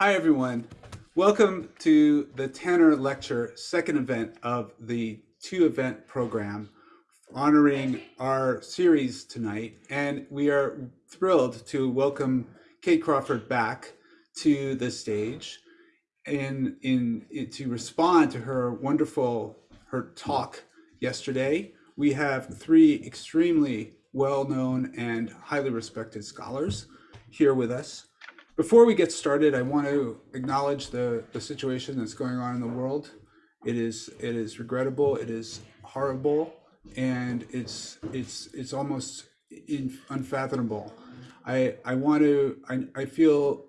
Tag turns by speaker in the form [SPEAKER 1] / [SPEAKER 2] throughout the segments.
[SPEAKER 1] Hi, everyone. Welcome to the Tanner Lecture, second event of the two event program honoring our series tonight. And we are thrilled to welcome Kate Crawford back to the stage and in, in to respond to her wonderful, her talk yesterday. We have three extremely well-known and highly respected scholars here with us. Before we get started, I want to acknowledge the, the situation that's going on in the world. It is it is regrettable, it is horrible, and it's it's it's almost in, unfathomable. I I want to I, I feel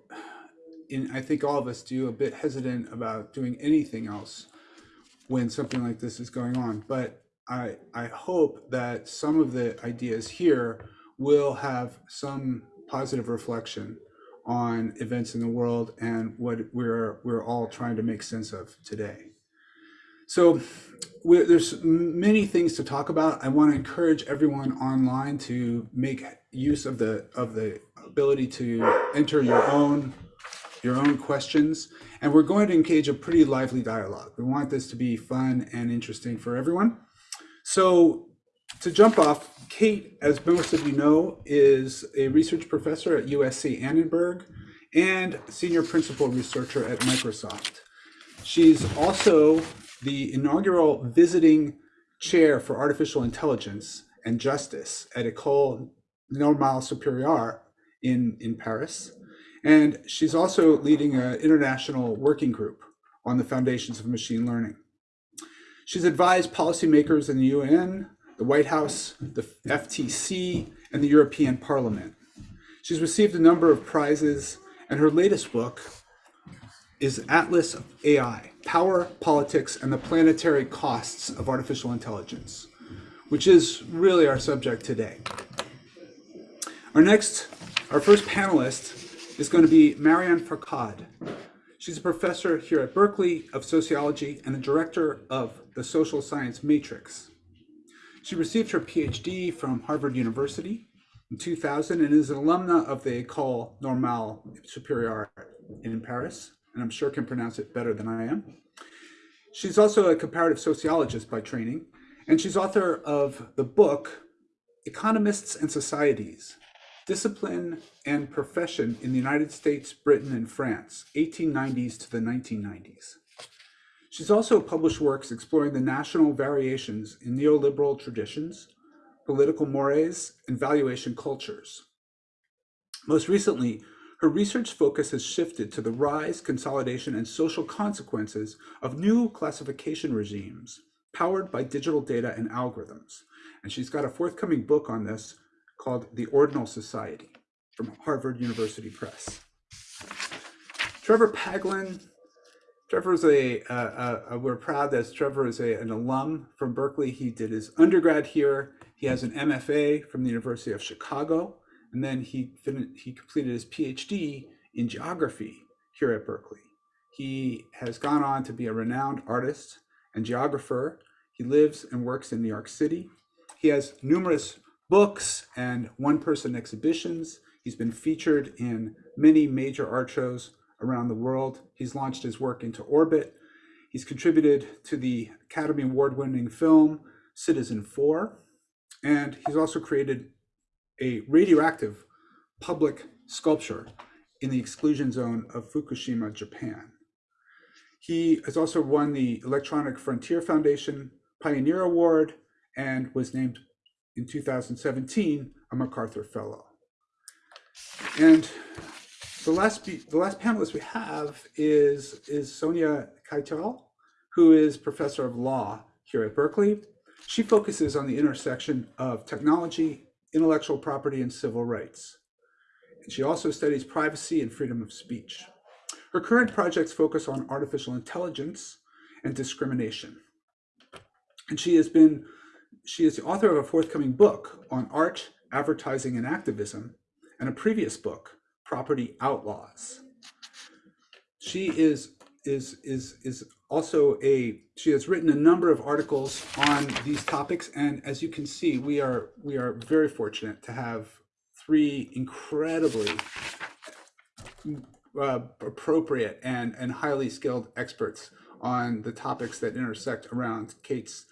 [SPEAKER 1] in I think all of us do a bit hesitant about doing anything else when something like this is going on. But I I hope that some of the ideas here will have some positive reflection on events in the world and what we're we're all trying to make sense of today. So there's many things to talk about. I want to encourage everyone online to make use of the of the ability to enter your own your own questions. And we're going to engage a pretty lively dialogue. We want this to be fun and interesting for everyone. So to jump off, Kate, as most of you know, is a research professor at USC Annenberg and senior principal researcher at Microsoft. She's also the inaugural visiting chair for artificial intelligence and justice at École Normale Supérieure in, in Paris. And she's also leading an international working group on the foundations of machine learning. She's advised policymakers in the UN, the White House, the FTC, and the European Parliament. She's received a number of prizes, and her latest book is Atlas of AI, Power, Politics, and the Planetary Costs of Artificial Intelligence, which is really our subject today. Our next, our first panelist is going to be Marion Fourcade. She's a professor here at Berkeley of sociology and the director of the social science matrix. She received her PhD from Harvard University in 2000 and is an alumna of the École Normale Supérieure in Paris, and I'm sure can pronounce it better than I am. She's also a comparative sociologist by training, and she's author of the book Economists and Societies, Discipline and Profession in the United States, Britain, and France, 1890s to the 1990s. She's also published works exploring the national variations in neoliberal traditions, political mores, and valuation cultures. Most recently, her research focus has shifted to the rise, consolidation, and social consequences of new classification regimes powered by digital data and algorithms. And she's got a forthcoming book on this called The Ordinal Society from Harvard University Press. Trevor Paglen Trevor is a, uh, uh, we're proud that Trevor is a, an alum from Berkeley. He did his undergrad here. He has an MFA from the University of Chicago. And then he, he completed his PhD in geography here at Berkeley. He has gone on to be a renowned artist and geographer. He lives and works in New York City. He has numerous books and one-person exhibitions. He's been featured in many major art shows around the world. He's launched his work into orbit. He's contributed to the Academy Award winning film Citizenfour. And he's also created a radioactive public sculpture in the exclusion zone of Fukushima, Japan. He has also won the Electronic Frontier Foundation Pioneer Award and was named in 2017 a MacArthur Fellow. And the last the last panelist we have is is Sonia Katyal, who is professor of law here at Berkeley. She focuses on the intersection of technology, intellectual property, and civil rights. And she also studies privacy and freedom of speech. Her current projects focus on artificial intelligence and discrimination. And she has been, she is the author of a forthcoming book on art, advertising, and activism, and a previous book property outlaws. She is is is is also a she has written a number of articles on these topics and as you can see we are we are very fortunate to have three incredibly uh, appropriate and, and highly skilled experts on the topics that intersect around Kate's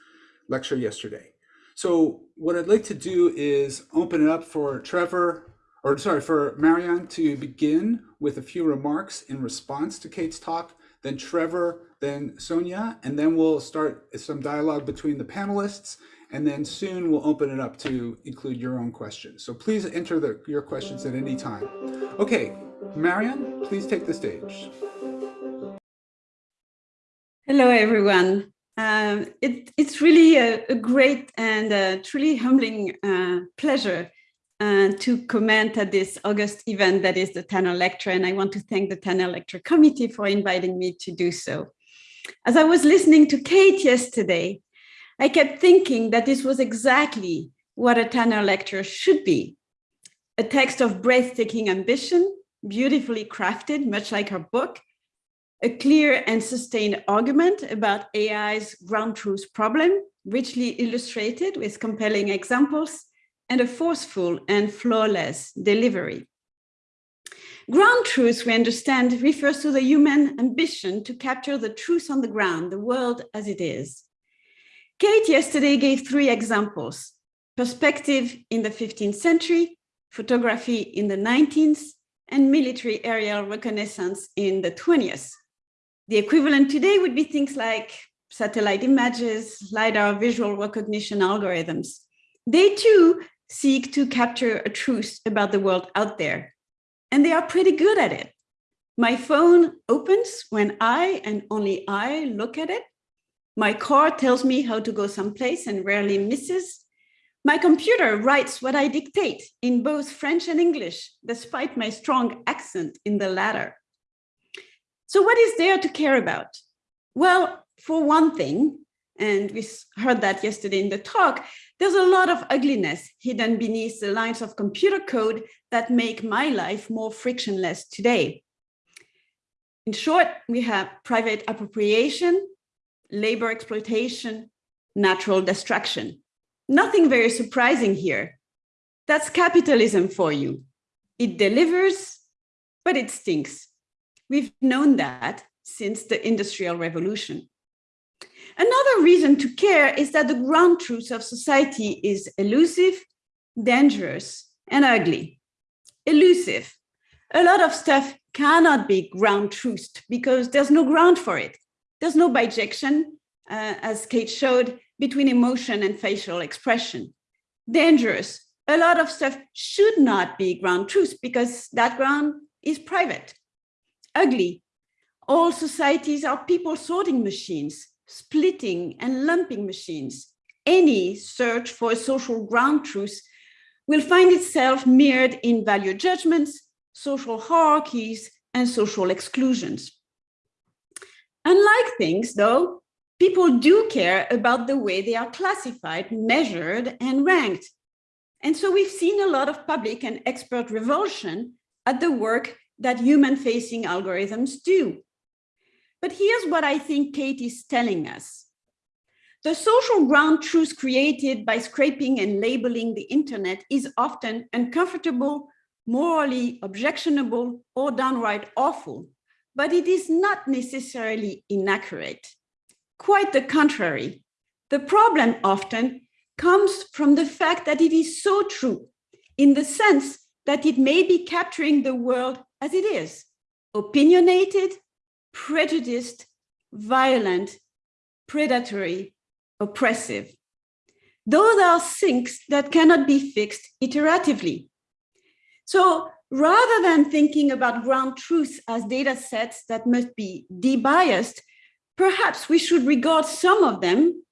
[SPEAKER 1] lecture yesterday. So what I'd like to do is open it up for Trevor, or sorry, for Marion to begin with a few remarks in response to Kate's talk, then Trevor, then Sonia, and then we'll start some dialogue between the panelists, and then soon we'll open it up to include your own questions. So please enter the, your questions at any time. Okay, Marion, please take the stage.
[SPEAKER 2] Hello, everyone. Um, it, it's really a, a, great and a truly humbling uh, pleasure uh, to comment at this August event that is the Tanner Lecture, and I want to thank the Tanner Lecture Committee for inviting me to do so. As I was listening to Kate yesterday, I kept thinking that this was exactly what a Tanner Lecture should be. A text of breathtaking ambition, beautifully crafted, much like her book, a clear and sustained argument about AI's ground truth problem, richly illustrated with compelling examples, and a forceful and flawless delivery. Ground truth, we understand, refers to the human ambition to capture the truth on the ground, the world as it is. Kate yesterday gave three examples, perspective in the 15th century, photography in the 19th, and military aerial reconnaissance in the 20th. The equivalent today would be things like satellite images, LiDAR visual recognition algorithms. They too seek to capture a truth about the world out there. And they are pretty good at it. My phone opens when I and only I look at it. My car tells me how to go someplace and rarely misses. My computer writes what I dictate in both French and English, despite my strong accent in the latter. So what is there to care about? Well, for one thing, and we heard that yesterday in the talk, there's a lot of ugliness hidden beneath the lines of computer code that make my life more frictionless today. In short, we have private appropriation, labor exploitation, natural destruction. Nothing very surprising here. That's capitalism for you. It delivers, but it stinks. We've known that since the Industrial Revolution. Another reason to care is that the ground truth of society is elusive, dangerous, and ugly. Elusive. A lot of stuff cannot be ground truthed because there's no ground for it. There's no bijection, uh, as Kate showed, between emotion and facial expression. Dangerous. A lot of stuff should not be ground truth because that ground is private. Ugly. All societies are people sorting machines splitting and lumping machines, any search for a social ground truth will find itself mirrored in value judgments, social hierarchies, and social exclusions. Unlike things, though, people do care about the way they are classified, measured, and ranked. And so we've seen a lot of public and expert revulsion at the work that human-facing algorithms do. But here's what I think Kate is telling us. The social ground truth created by scraping and labeling the internet is often uncomfortable, morally objectionable, or downright awful, but it is not necessarily inaccurate. Quite the contrary. The problem often comes from the fact that it is so true in the sense that it may be capturing the world as it is, opinionated, prejudiced, violent, predatory, oppressive. Those are things that cannot be fixed iteratively. So rather than thinking about ground truths as data sets that must be debiased, perhaps we should regard some of them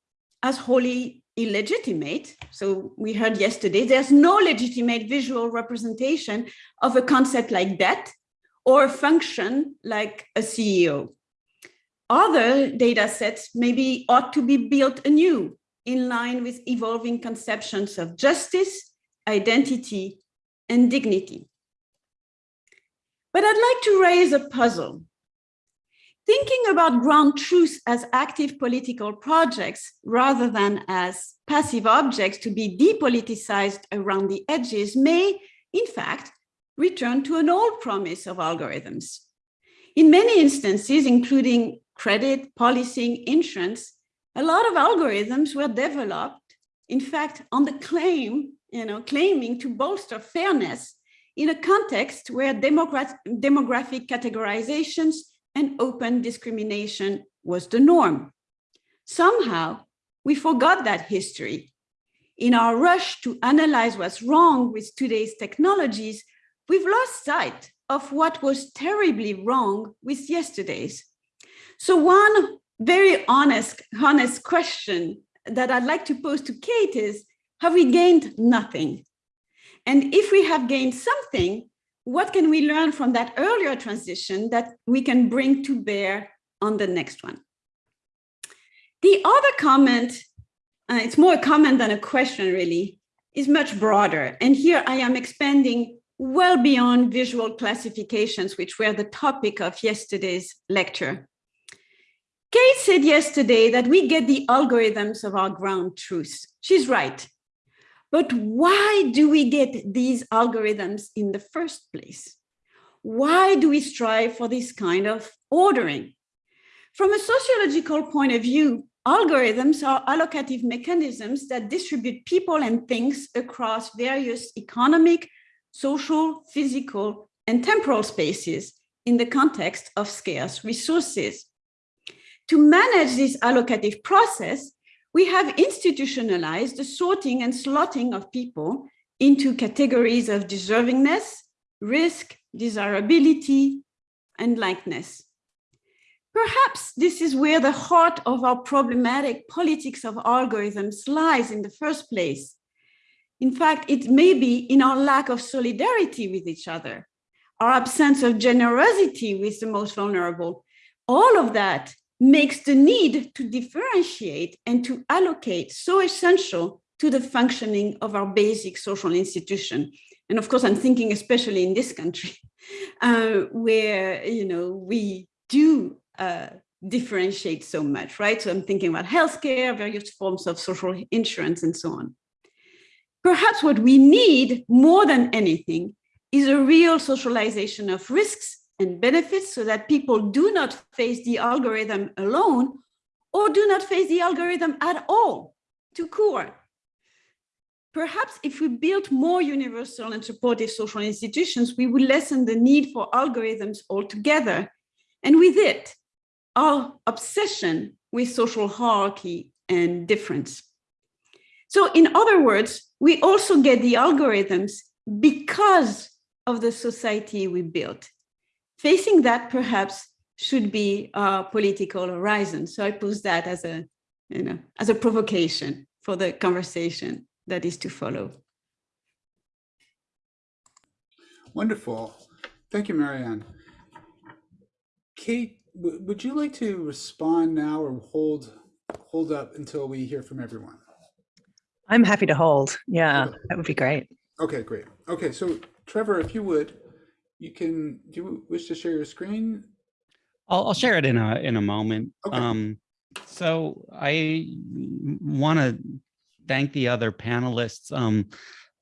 [SPEAKER 2] as wholly illegitimate. So we heard yesterday, there's no legitimate visual representation of a concept like debt or function like a CEO. Other data sets maybe ought to be built anew in line with evolving conceptions of justice, identity, and dignity. But I'd like to raise a puzzle. Thinking about ground truth as active political projects rather than as passive objects to be depoliticized around the edges may, in fact, return to an old promise of algorithms, In many instances, including credit, policing, insurance, a lot of algorithms were developed, in fact, on the claim, you know, claiming to bolster fairness in a context where demographic categorizations and open discrimination was the norm. Somehow, we forgot that history. In our rush to analyze what's wrong with today's technologies, we've lost sight of what was terribly wrong with yesterday's. So one very honest, honest question that I'd like to pose to Kate is, have we gained nothing? And if we have gained something, what can we learn from that earlier transition that we can bring to bear on the next one? The other comment, uh, it's more a comment than a question really, is much broader. And here I am expanding well beyond visual classifications, which were the topic of yesterday's lecture. Kate said yesterday that we get the algorithms of our ground truths. She's right. But why do we get these algorithms in the first place? Why do we strive for this kind of ordering? From a sociological point of view, algorithms are allocative mechanisms that distribute people and things across various economic, social, physical, and temporal spaces in the context of scarce resources. To manage this allocative process, we have institutionalized the sorting and slotting of people into categories of deservingness, risk, desirability, and likeness. Perhaps this is where the heart of our problematic politics of algorithms lies in the first place. In fact, it may be in our lack of solidarity with each other, our absence of generosity with the most vulnerable. All of that makes the need to differentiate and to allocate so essential to the functioning of our basic social institution. And of course, I'm thinking especially in this country, uh, where you know we do uh, differentiate so much, right? So I'm thinking about healthcare, various forms of social insurance, and so on. Perhaps what we need more than anything is a real socialization of risks and benefits so that people do not face the algorithm alone or do not face the algorithm at all to core. Perhaps if we built more universal and supportive social institutions, we would lessen the need for algorithms altogether. And with it, our obsession with social hierarchy and difference. So in other words, we also get the algorithms because of the society we built facing that perhaps should be a political horizon. So I pose that as a, you know, as a provocation for the conversation that is to follow.
[SPEAKER 1] Wonderful. Thank you, Marion. Kate, would you like to respond now or hold hold up until we hear from everyone?
[SPEAKER 3] I'm happy to hold. Yeah, okay. that would be great.
[SPEAKER 1] Okay, great. Okay, so Trevor, if you would, you can, do you wish to share your screen?
[SPEAKER 4] I'll, I'll share it in a, in a moment.
[SPEAKER 1] Okay.
[SPEAKER 4] Um, so I want to thank the other panelists. Um,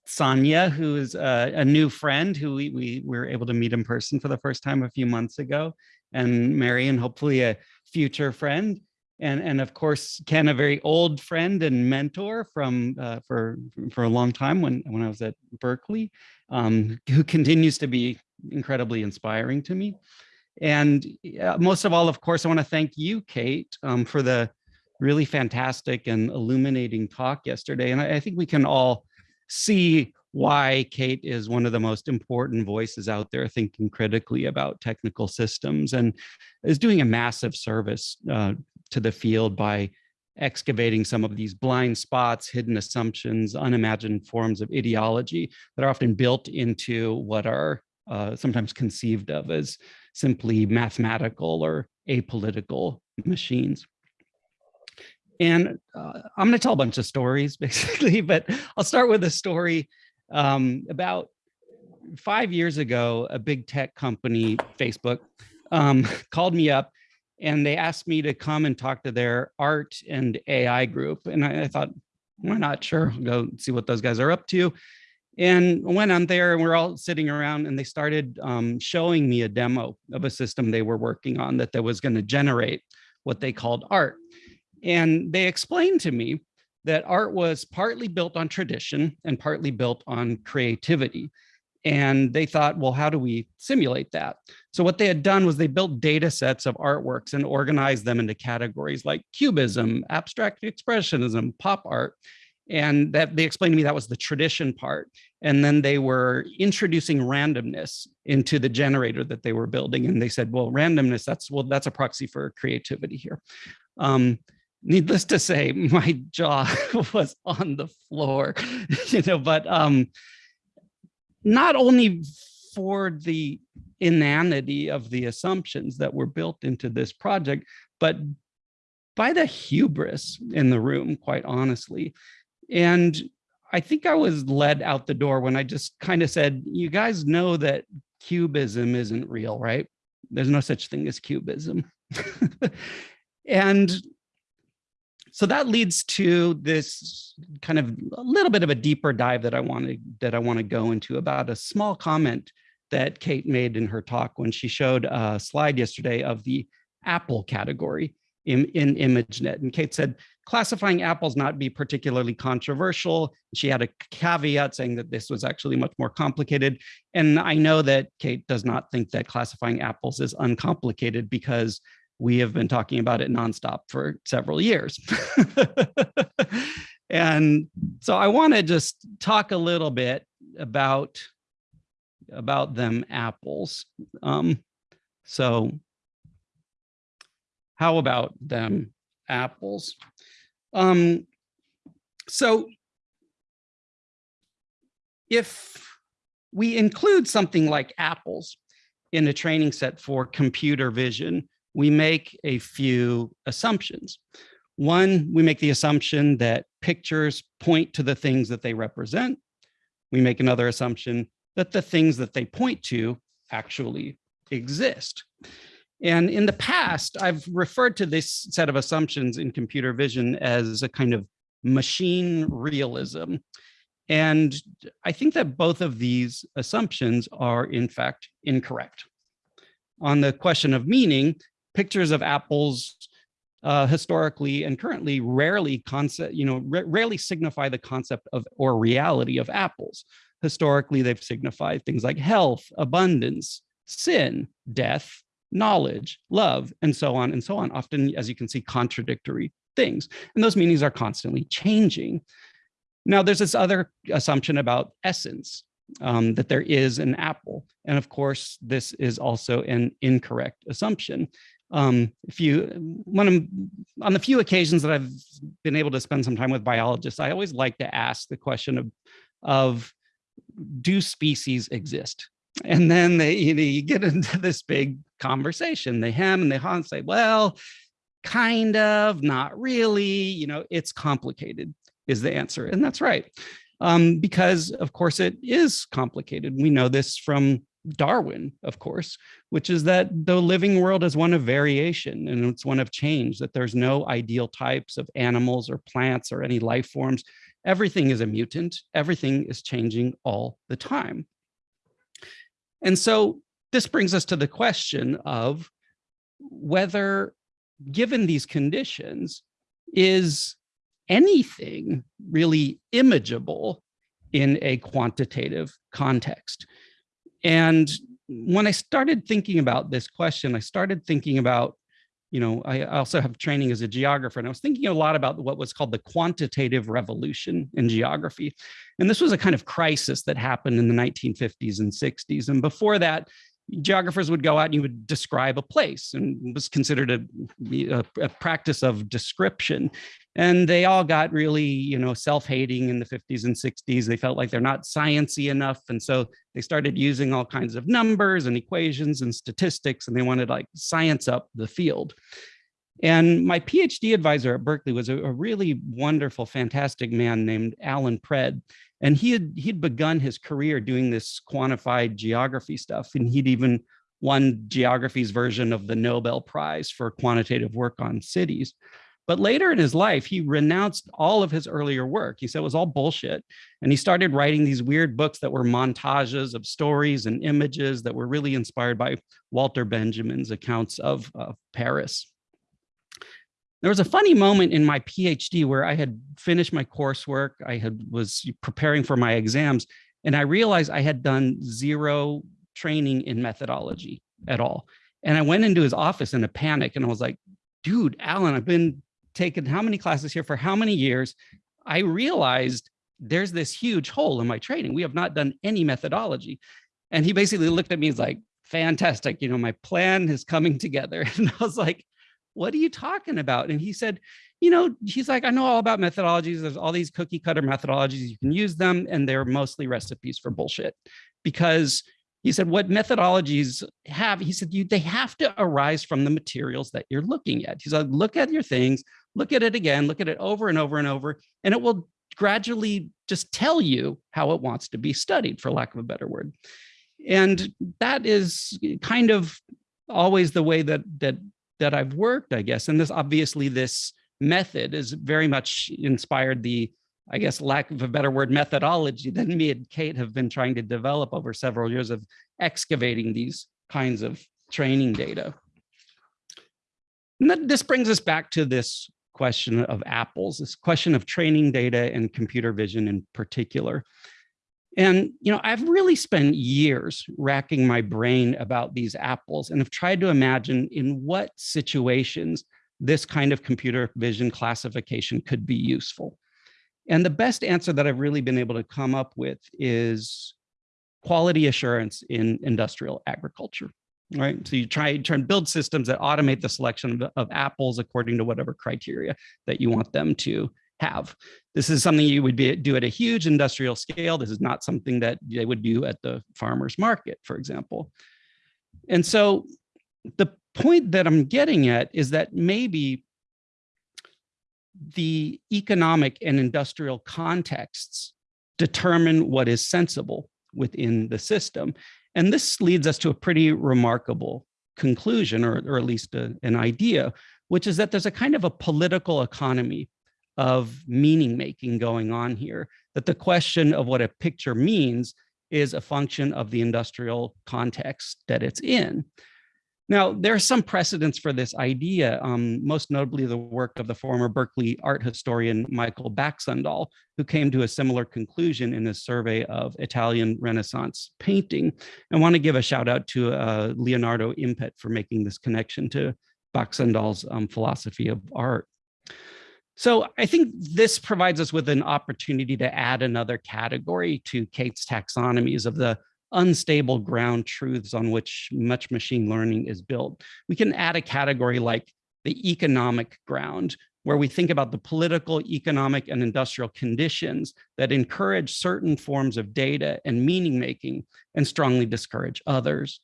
[SPEAKER 4] Sonia, who is a, a, new friend who we, we were able to meet in person for the first time a few months ago, and Marion, hopefully a future friend. And, and of course, Ken, a very old friend and mentor from uh, for for a long time when, when I was at Berkeley, um, who continues to be incredibly inspiring to me. And uh, most of all, of course, I want to thank you, Kate, um, for the really fantastic and illuminating talk yesterday. And I, I think we can all see why Kate is one of the most important voices out there thinking critically about technical systems and is doing a massive service uh, to the field by excavating some of these blind spots, hidden assumptions, unimagined forms of ideology that are often built into what are uh, sometimes conceived of as simply mathematical or apolitical machines. And uh, I'm going to tell a bunch of stories, basically, but I'll start with a story um, about five years ago, a big tech company, Facebook, um, called me up and they asked me to come and talk to their art and AI group. And I, I thought, why not? Sure, go see what those guys are up to. And went on there and we're all sitting around and they started um, showing me a demo of a system they were working on that, that was going to generate what they called art. And they explained to me that art was partly built on tradition and partly built on creativity. And they thought, well, how do we simulate that? So what they had done was they built data sets of artworks and organized them into categories like cubism, abstract expressionism, pop art. And that they explained to me that was the tradition part. And then they were introducing randomness into the generator that they were building. And they said, well, randomness, that's well, that's a proxy for creativity here. Um, needless to say, my jaw was on the floor, you know, but um, not only for the inanity of the assumptions that were built into this project, but by the hubris in the room, quite honestly. And I think I was led out the door when I just kind of said, you guys know that cubism isn't real, right? There's no such thing as cubism. and so that leads to this kind of a little bit of a deeper dive that I want to that I want to go into about a small comment that Kate made in her talk when she showed a slide yesterday of the Apple category in, in ImageNet. And Kate said, classifying apples not be particularly controversial. She had a caveat saying that this was actually much more complicated. And I know that Kate does not think that classifying apples is uncomplicated because we have been talking about it nonstop for several years. and so I want to just talk a little bit about about them apples. Um, so how about them apples? Um, so if we include something like apples in a training set for computer vision, we make a few assumptions. One, we make the assumption that pictures point to the things that they represent. We make another assumption that the things that they point to actually exist. And in the past, I've referred to this set of assumptions in computer vision as a kind of machine realism. And I think that both of these assumptions are in fact incorrect. On the question of meaning, pictures of apples uh, historically and currently rarely concept, you know, rarely signify the concept of or reality of apples. Historically, they've signified things like health, abundance, sin, death, knowledge, love, and so on and so on. Often, as you can see, contradictory things. And those meanings are constantly changing. Now, there's this other assumption about essence, um, that there is an apple. And of course, this is also an incorrect assumption. Um, if you, when I'm, on the few occasions that I've been able to spend some time with biologists, I always like to ask the question of, of do species exist? And then they you, know, you get into this big conversation. They hem and they haw and say, well, kind of, not really, you know, it's complicated is the answer. And that's right. Um, because of course it is complicated. We know this from Darwin, of course, which is that the living world is one of variation and it's one of change, that there's no ideal types of animals or plants or any life forms everything is a mutant, everything is changing all the time. And so this brings us to the question of whether, given these conditions, is anything really imageable in a quantitative context? And when I started thinking about this question, I started thinking about you know, I also have training as a geographer, and I was thinking a lot about what was called the quantitative revolution in geography. And this was a kind of crisis that happened in the 1950s and 60s. And before that, geographers would go out and you would describe a place and was considered a, a, a, practice of description. And they all got really, you know, self-hating in the 50s and 60s. They felt like they're not sciency enough. And so they started using all kinds of numbers and equations and statistics, and they wanted like science up the field. And my PhD advisor at Berkeley was a, a really wonderful, fantastic man named Allan Pred. And he had he'd begun his career doing this quantified geography stuff. And he'd even won geography's version of the Nobel Prize for quantitative work on cities. But later in his life, he renounced all of his earlier work. He said it was all bullshit. And he started writing these weird books that were montages of stories and images that were really inspired by Walter Benjamin's accounts of, of Paris. There was a funny moment in my PhD where I had finished my coursework. I had was preparing for my exams, and I realized I had done zero training in methodology at all. And I went into his office in a panic and I was like, dude, Allan, I've been taking how many classes here for how many years? I realized there's this huge hole in my training. We have not done any methodology. And he basically looked at me was like, fantastic. You know, my plan is coming together. And I was like, what are you talking about? And he said, you know, he's like, I know all about methodologies. There's all these cookie cutter methodologies. You can use them and they're mostly recipes for bullshit because he said what methodologies have he said you they have to arise from the materials that you're looking at he said look at your things look at it again look at it over and over and over and it will gradually just tell you how it wants to be studied for lack of a better word and that is kind of always the way that that that I've worked I guess and this obviously this method is very much inspired the I guess, lack of a better word, methodology that me and Kate have been trying to develop over several years of excavating these kinds of training data. And that, this brings us back to this question of apples, this question of training data and computer vision in particular. And, you know, I've really spent years racking my brain about these apples and have tried to imagine in what situations this kind of computer vision classification could be useful. And the best answer that I've really been able to come up with is quality assurance in industrial agriculture, right? So you try, try and build systems that automate the selection of, of apples according to whatever criteria that you want them to have. This is something you would be, do at a huge industrial scale. This is not something that they would do at the farmer's market, for example. And so the point that I'm getting at is that maybe the economic and industrial contexts determine what is sensible within the system. And this leads us to a pretty remarkable conclusion, or, or at least a, an idea, which is that there's a kind of a political economy of meaning making going on here, that the question of what a picture means is a function of the industrial context that it's in. Now, there are some precedents for this idea, um, most notably the work of the former Berkeley art historian Michael Baxandall, who came to a similar conclusion in his survey of Italian Renaissance painting. I want to give a shout out to uh, Leonardo Impett for making this connection to Baxandall's um, philosophy of art. So I think this provides us with an opportunity to add another category to Kate's taxonomies of the unstable ground truths on which much machine learning is built. We can add a category like the economic ground, where we think about the political, economic, and industrial conditions that encourage certain forms of data and meaning making and strongly discourage others.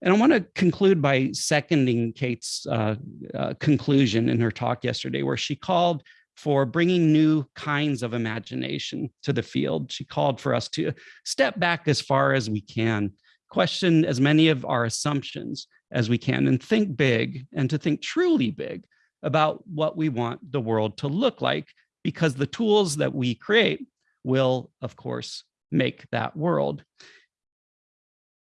[SPEAKER 4] And I want to conclude by seconding Kate's uh, uh, conclusion in her talk yesterday, where she called for bringing new kinds of imagination to the field. She called for us to step back as far as we can, question as many of our assumptions as we can, and think big and to think truly big about what we want the world to look like, because the tools that we create will, of course, make that world.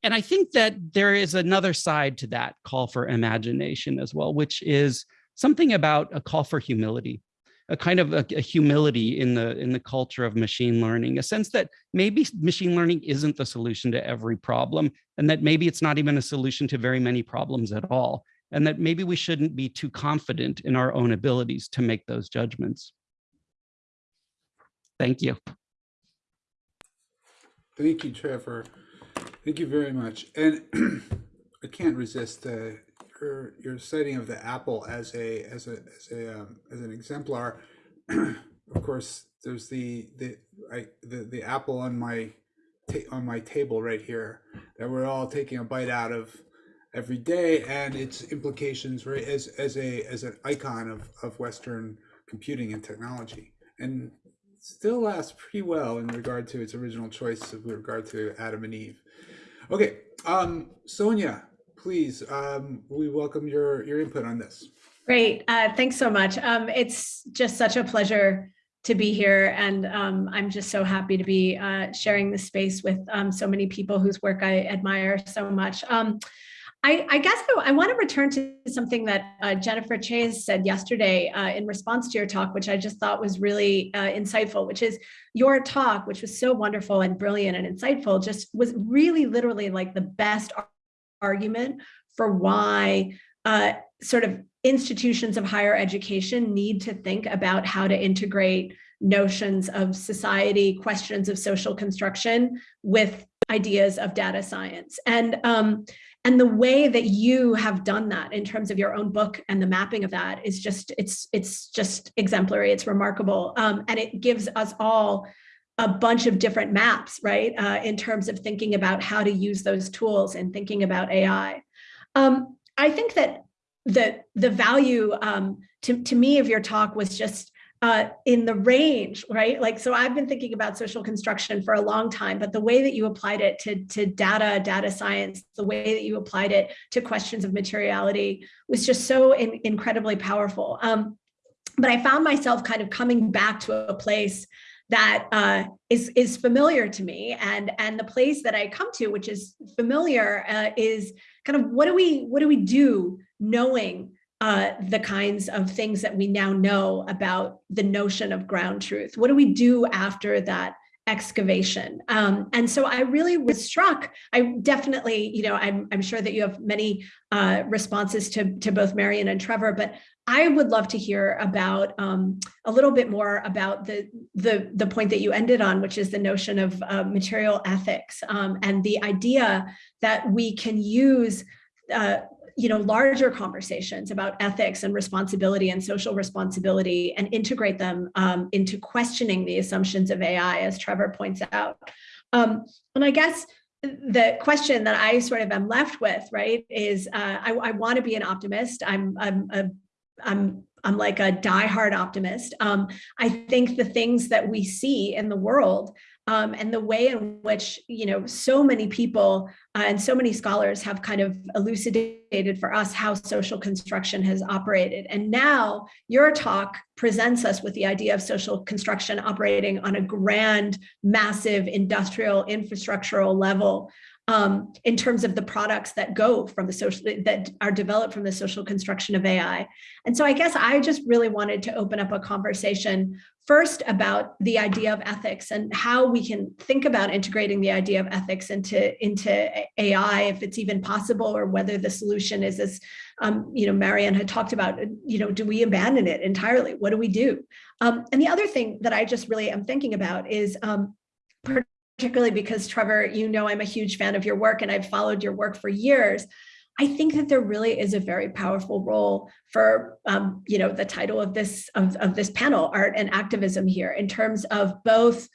[SPEAKER 4] And I think that there is another side to that call for imagination as well, which is something about a call for humility a kind of a, a, humility in the in the culture of machine learning, a sense that maybe machine learning isn't the solution to every problem, and that maybe it's not even a solution to very many problems at all, and that maybe we shouldn't be too confident in our own abilities to make those judgments. Thank you.
[SPEAKER 1] Thank you, Trevor. Thank you very much. And I can't resist uh, your your citing of the apple as a as a as a um, as an exemplar. of course, there's the the I the the apple on my on my table right here that we're all taking a bite out of every day, and its implications right as as a as an icon of of Western computing and technology, and still lasts pretty well in regard to its original choice with regard to Adam and Eve. Okay, um, Sonia, please, um, we welcome your, your input on this.
[SPEAKER 5] Great. Uh, thanks so much. Um, it's just such a pleasure to be here. And um, I'm just so happy to be uh, sharing this space with um, so many people whose work I admire so much. Um, I, I, guess I, I want to return to something that uh, Jennifer Chayes said yesterday uh, in response to your talk, which I just thought was really uh, insightful, which is your talk, which was so wonderful and brilliant and insightful, just was really literally like the best argument for why uh, sort of institutions of higher education need to think about how to integrate notions of society, questions of social construction with ideas of data science. And um, and the way that you have done that in terms of your own book and the mapping of that is just it's it's just exemplary. It's remarkable. Um, and it gives us all a bunch of different maps right? Uh, in terms of thinking about how to use those tools and thinking about ai um, i think that the the value um, to, to me of your talk was just uh, in the range, right? Like, so I've been thinking about social construction for a long time, but the way that you applied it to, to data, data science, the way that you applied it to questions of materiality was just so in, incredibly powerful. Um, but I found myself kind of coming back to a place that uh, is is familiar to me, and and the place that I come to, which is familiar, uh, is kind of what do we what do we do knowing uh, the kinds of things that we now know about the notion of ground truth? What do we do after that excavation? Um, and so I really was struck. I definitely, you know, I'm, I'm sure that you have many uh, responses to, to both Marion and Trevor, but I would love to hear about um, a little bit more about the, the, the point that you ended on, which is the notion of uh, material ethics um, and the idea that we can use uh, you know, larger conversations about ethics and responsibility and social responsibility and integrate them um, into questioning the assumptions of AI, as Trevor points out. Um, and I guess the question that I sort of am left with, right, is uh, I, I want to be an optimist. I'm, I'm, a, I'm, I'm like a diehard optimist. Um, I think the things that we see in the world um, and the way in which you know so many people uh, and so many scholars have kind of elucidated for us how social construction has operated and now your talk presents us with the idea of social construction operating on a grand massive industrial infrastructural level um, in terms of the products that go from the social that are developed from the social construction of AI. And so I guess I just really wanted to open up a conversation first about the idea of ethics and how we can think about integrating the idea of ethics into into AI, if it's even possible, or whether the solution is as um, you know Marion had talked about. You know, do we abandon it entirely? What do we do? Um, and the other thing that I just really am thinking about is um, particularly because Trevor, you know, I'm a huge fan of your work and I've followed your work for years. I think that there really is a very powerful role for, um, you know, the title of this of, of this panel, art and activism here, in terms of both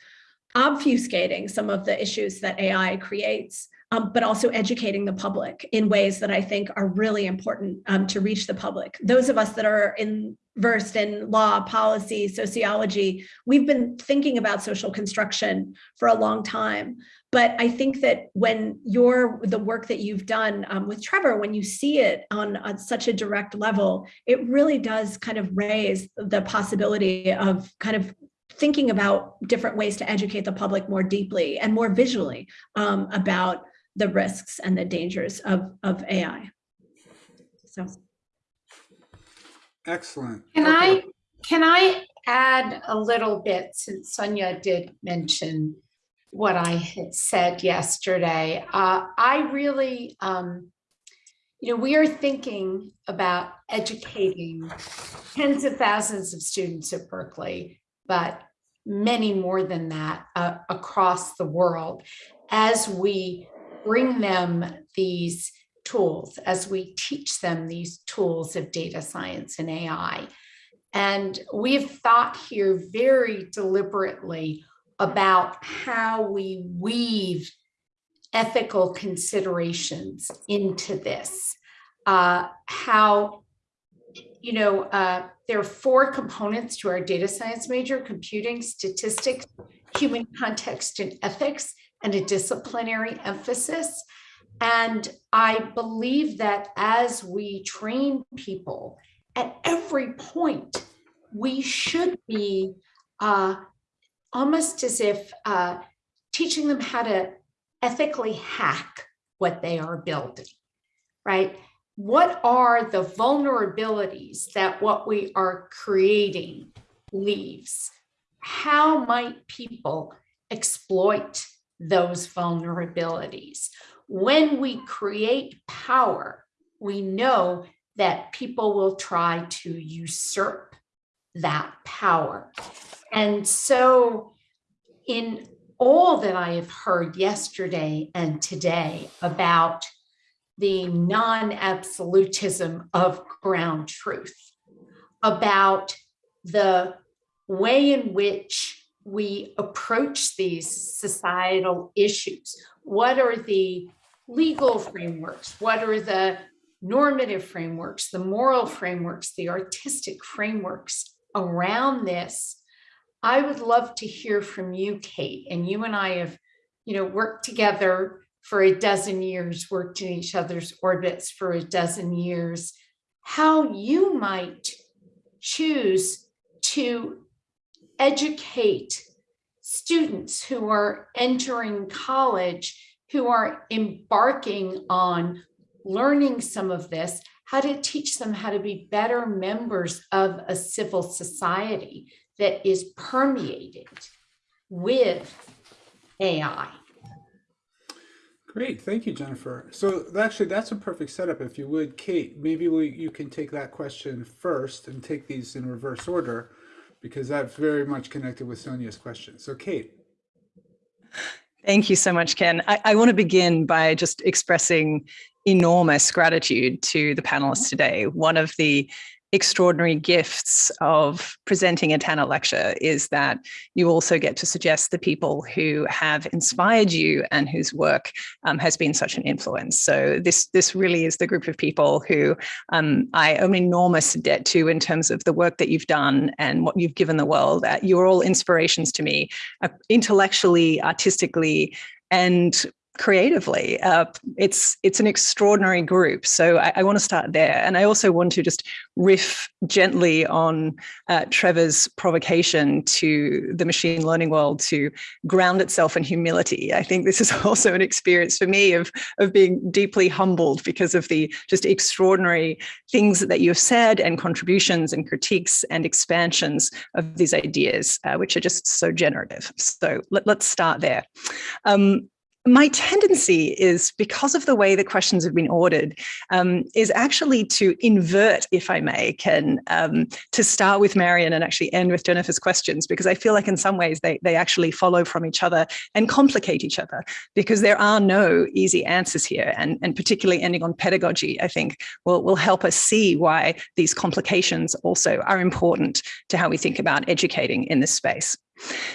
[SPEAKER 5] obfuscating some of the issues that AI creates, um, but also educating the public in ways that I think are really important um, to reach the public. Those of us that are in versed in law, policy, sociology. We've been thinking about social construction for a long time. But I think that when you're the work that you've done um, with Trevor, when you see it on, on such a direct level, it really does kind of raise the possibility of kind of thinking about different ways to educate the public more deeply and more visually um, about the risks and the dangers of, of AI. So.
[SPEAKER 1] Excellent.
[SPEAKER 6] Can
[SPEAKER 1] Okay.
[SPEAKER 6] I, can I add a little bit since Sonia did mention what I had said yesterday? Uh, I really, um, you know, we are thinking about educating tens of thousands of students at Berkeley, but many more than that uh, across the world as we bring them these tools as we teach them these tools of data science and AI. And we've thought here very deliberately about how we weave ethical considerations into this. Uh, how, you know, uh, there are four components to our data science major, computing, statistics, human context and ethics, and a disciplinary emphasis. And I believe that as we train people at every point, we should be uh, almost as if uh, teaching them how to ethically hack what they are building, right? What are the vulnerabilities that what we are creating leaves? How might people exploit those vulnerabilities? When we create power, we know that people will try to usurp that power. And so in all that I have heard yesterday and today about the non-absolutism of ground truth, about the way in which we approach these societal issues. What are the legal frameworks? What are the normative frameworks, the moral frameworks, the artistic frameworks around this? I would love to hear from you, Kate, and you and I have, you know, worked together for a dozen years, worked in each other's orbits for a dozen years, how you might choose to educate students who are entering college, who are embarking on learning some of this, how to teach them how to be better members of a civil society that is permeated with AI.
[SPEAKER 1] Great, thank you, Jennifer. So actually, that's a perfect setup. If you would, Kate, maybe we, you can take that question first and take these in reverse order, because that's very much connected with Sonia's question. So Kate.
[SPEAKER 3] Thank you so much, Ken. I, I want to begin by just expressing enormous gratitude to the panelists today. One of the extraordinary gifts of presenting a Tanner lecture is that you also get to suggest the people who have inspired you and whose work um, has been such an influence. So this this really is the group of people who um, I owe an enormous debt to in terms of the work that you've done and what you've given the world. Uh, you're all inspirations to me, uh, intellectually, artistically, and creatively. Uh, it's it's an extraordinary group. So I, I, want to start there. And I also want to just riff gently on uh, Trevor's provocation to the machine learning world to ground itself in humility. I think this is also an experience for me of, of being deeply humbled because of the just extraordinary things that you've said and contributions and critiques and expansions of these ideas, uh, which are just so generative. So let, us start there. Um, my tendency is because of the way the questions have been ordered um, is actually to invert if i may Ken um, to start with marion and actually end with jennifer's questions because i feel like in some ways they, they actually follow from each other and complicate each other because there are no easy answers here and, and particularly ending on pedagogy i think will, will help us see why these complications also are important to how we think about educating in this space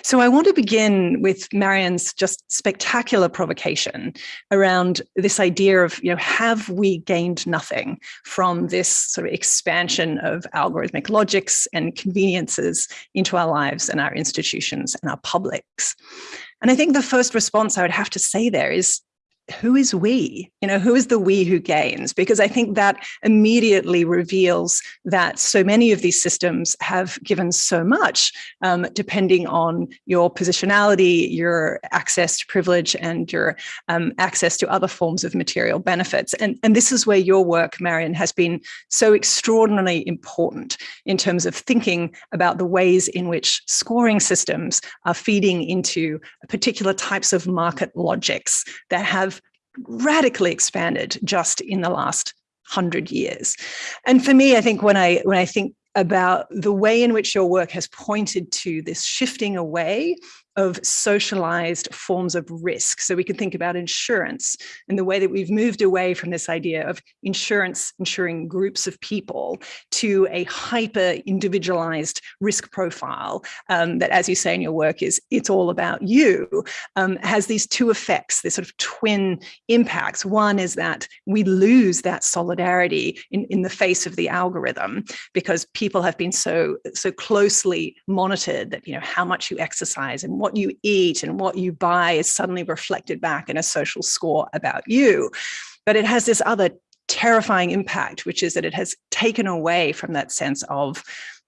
[SPEAKER 3] so I want to begin with Marion's just spectacular provocation around this idea of, you know, have we gained nothing from this sort of expansion of algorithmic logics and conveniences into our lives and our institutions and our publics? And I think the first response I would have to say there is who is we? You know, who is the we who gains? Because I think that immediately reveals that so many of these systems have given so much, um, depending on your positionality, your access to privilege, and your um, access to other forms of material benefits. And, and this is where your work, Marion, has been so extraordinarily important in terms of thinking about the ways in which scoring systems are feeding into particular types of market logics that have radically expanded just in the last hundred years. And for me, I think when I when I think about the way in which your work has pointed to this shifting away of socialized forms of risk. So we can think about insurance and the way that we've moved away from this idea of insurance insuring groups of people to a hyper individualized risk profile um, that, as you say in your work, is it's all about you, um, has these two effects, this sort of twin impacts. One is that we lose that solidarity in, in the face of the algorithm because people have been so, so closely monitored that, you know, how much you exercise and what you eat and what you buy is suddenly reflected back in a social score about you. But it has this other terrifying impact, which is that it has taken away from that sense of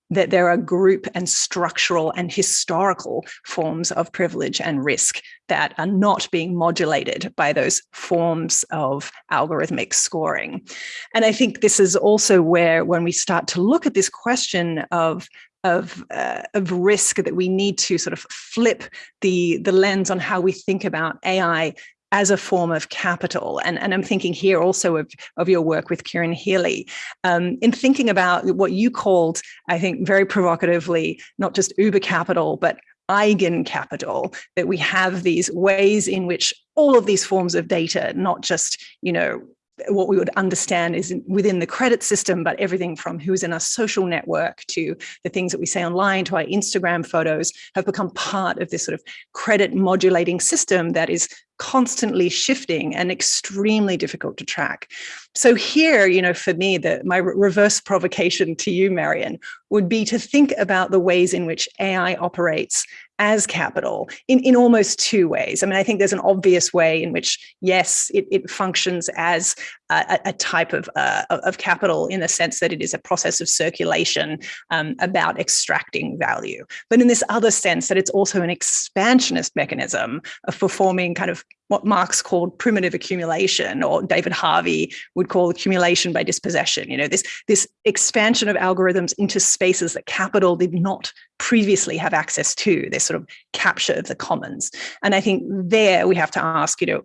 [SPEAKER 3] that there are group and structural and historical forms of privilege and risk that are not being modulated by those forms of algorithmic scoring. And I think this is also where when we start to look at this question of of, uh, of risk that we need to sort of flip the, the lens on how we think about AI as a form of capital. And, and I'm thinking here also of, of your work with Kieran Healy um, in thinking about what you called, I think very provocatively, not just Uber capital, but eigen capital, that we have these ways in which all of these forms of data, not just, you know, what we would understand is within the credit system, but everything from who's in our social network to the things that we say online to our Instagram photos have become part of this sort of credit modulating system that is constantly shifting and extremely difficult to track. So here, you know, for me, the, my reverse provocation to you, Marion, would be to think about the ways in which AI operates as capital in, in almost two ways. I mean, I think there's an obvious way in which, yes, it, it functions as a, a type of, uh, of capital in the sense that it is a process of circulation um, about extracting value. But in this other sense that it's also an expansionist mechanism of performing kind of what Marx called primitive accumulation, or David Harvey would call accumulation by dispossession. You know, this, this expansion of algorithms into spaces that capital did not previously have access to, this sort of capture of the commons. And I think there we have to ask, you know,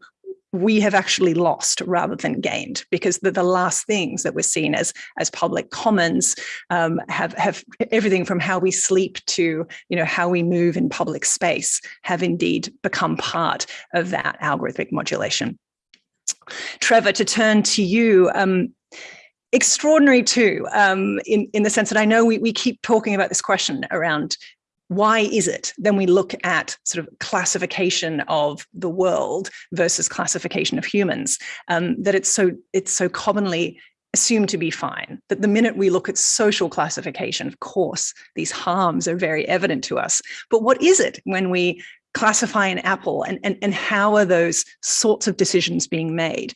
[SPEAKER 3] we have actually lost rather than gained because the, the last things that we're seen as as public commons um, have have everything from how we sleep to you know how we move in public space have indeed become part of that algorithmic modulation. Trevor, to turn to you, um, extraordinary too, um, in, in the sense that I know we, we keep talking about this question around why is it? Then we look at sort of classification of the world versus classification of humans um, that it's so it's so commonly assumed to be fine. That the minute we look at social classification of course these harms are very evident to us. But what is it when we classify an apple and, and, and how are those sorts of decisions being made?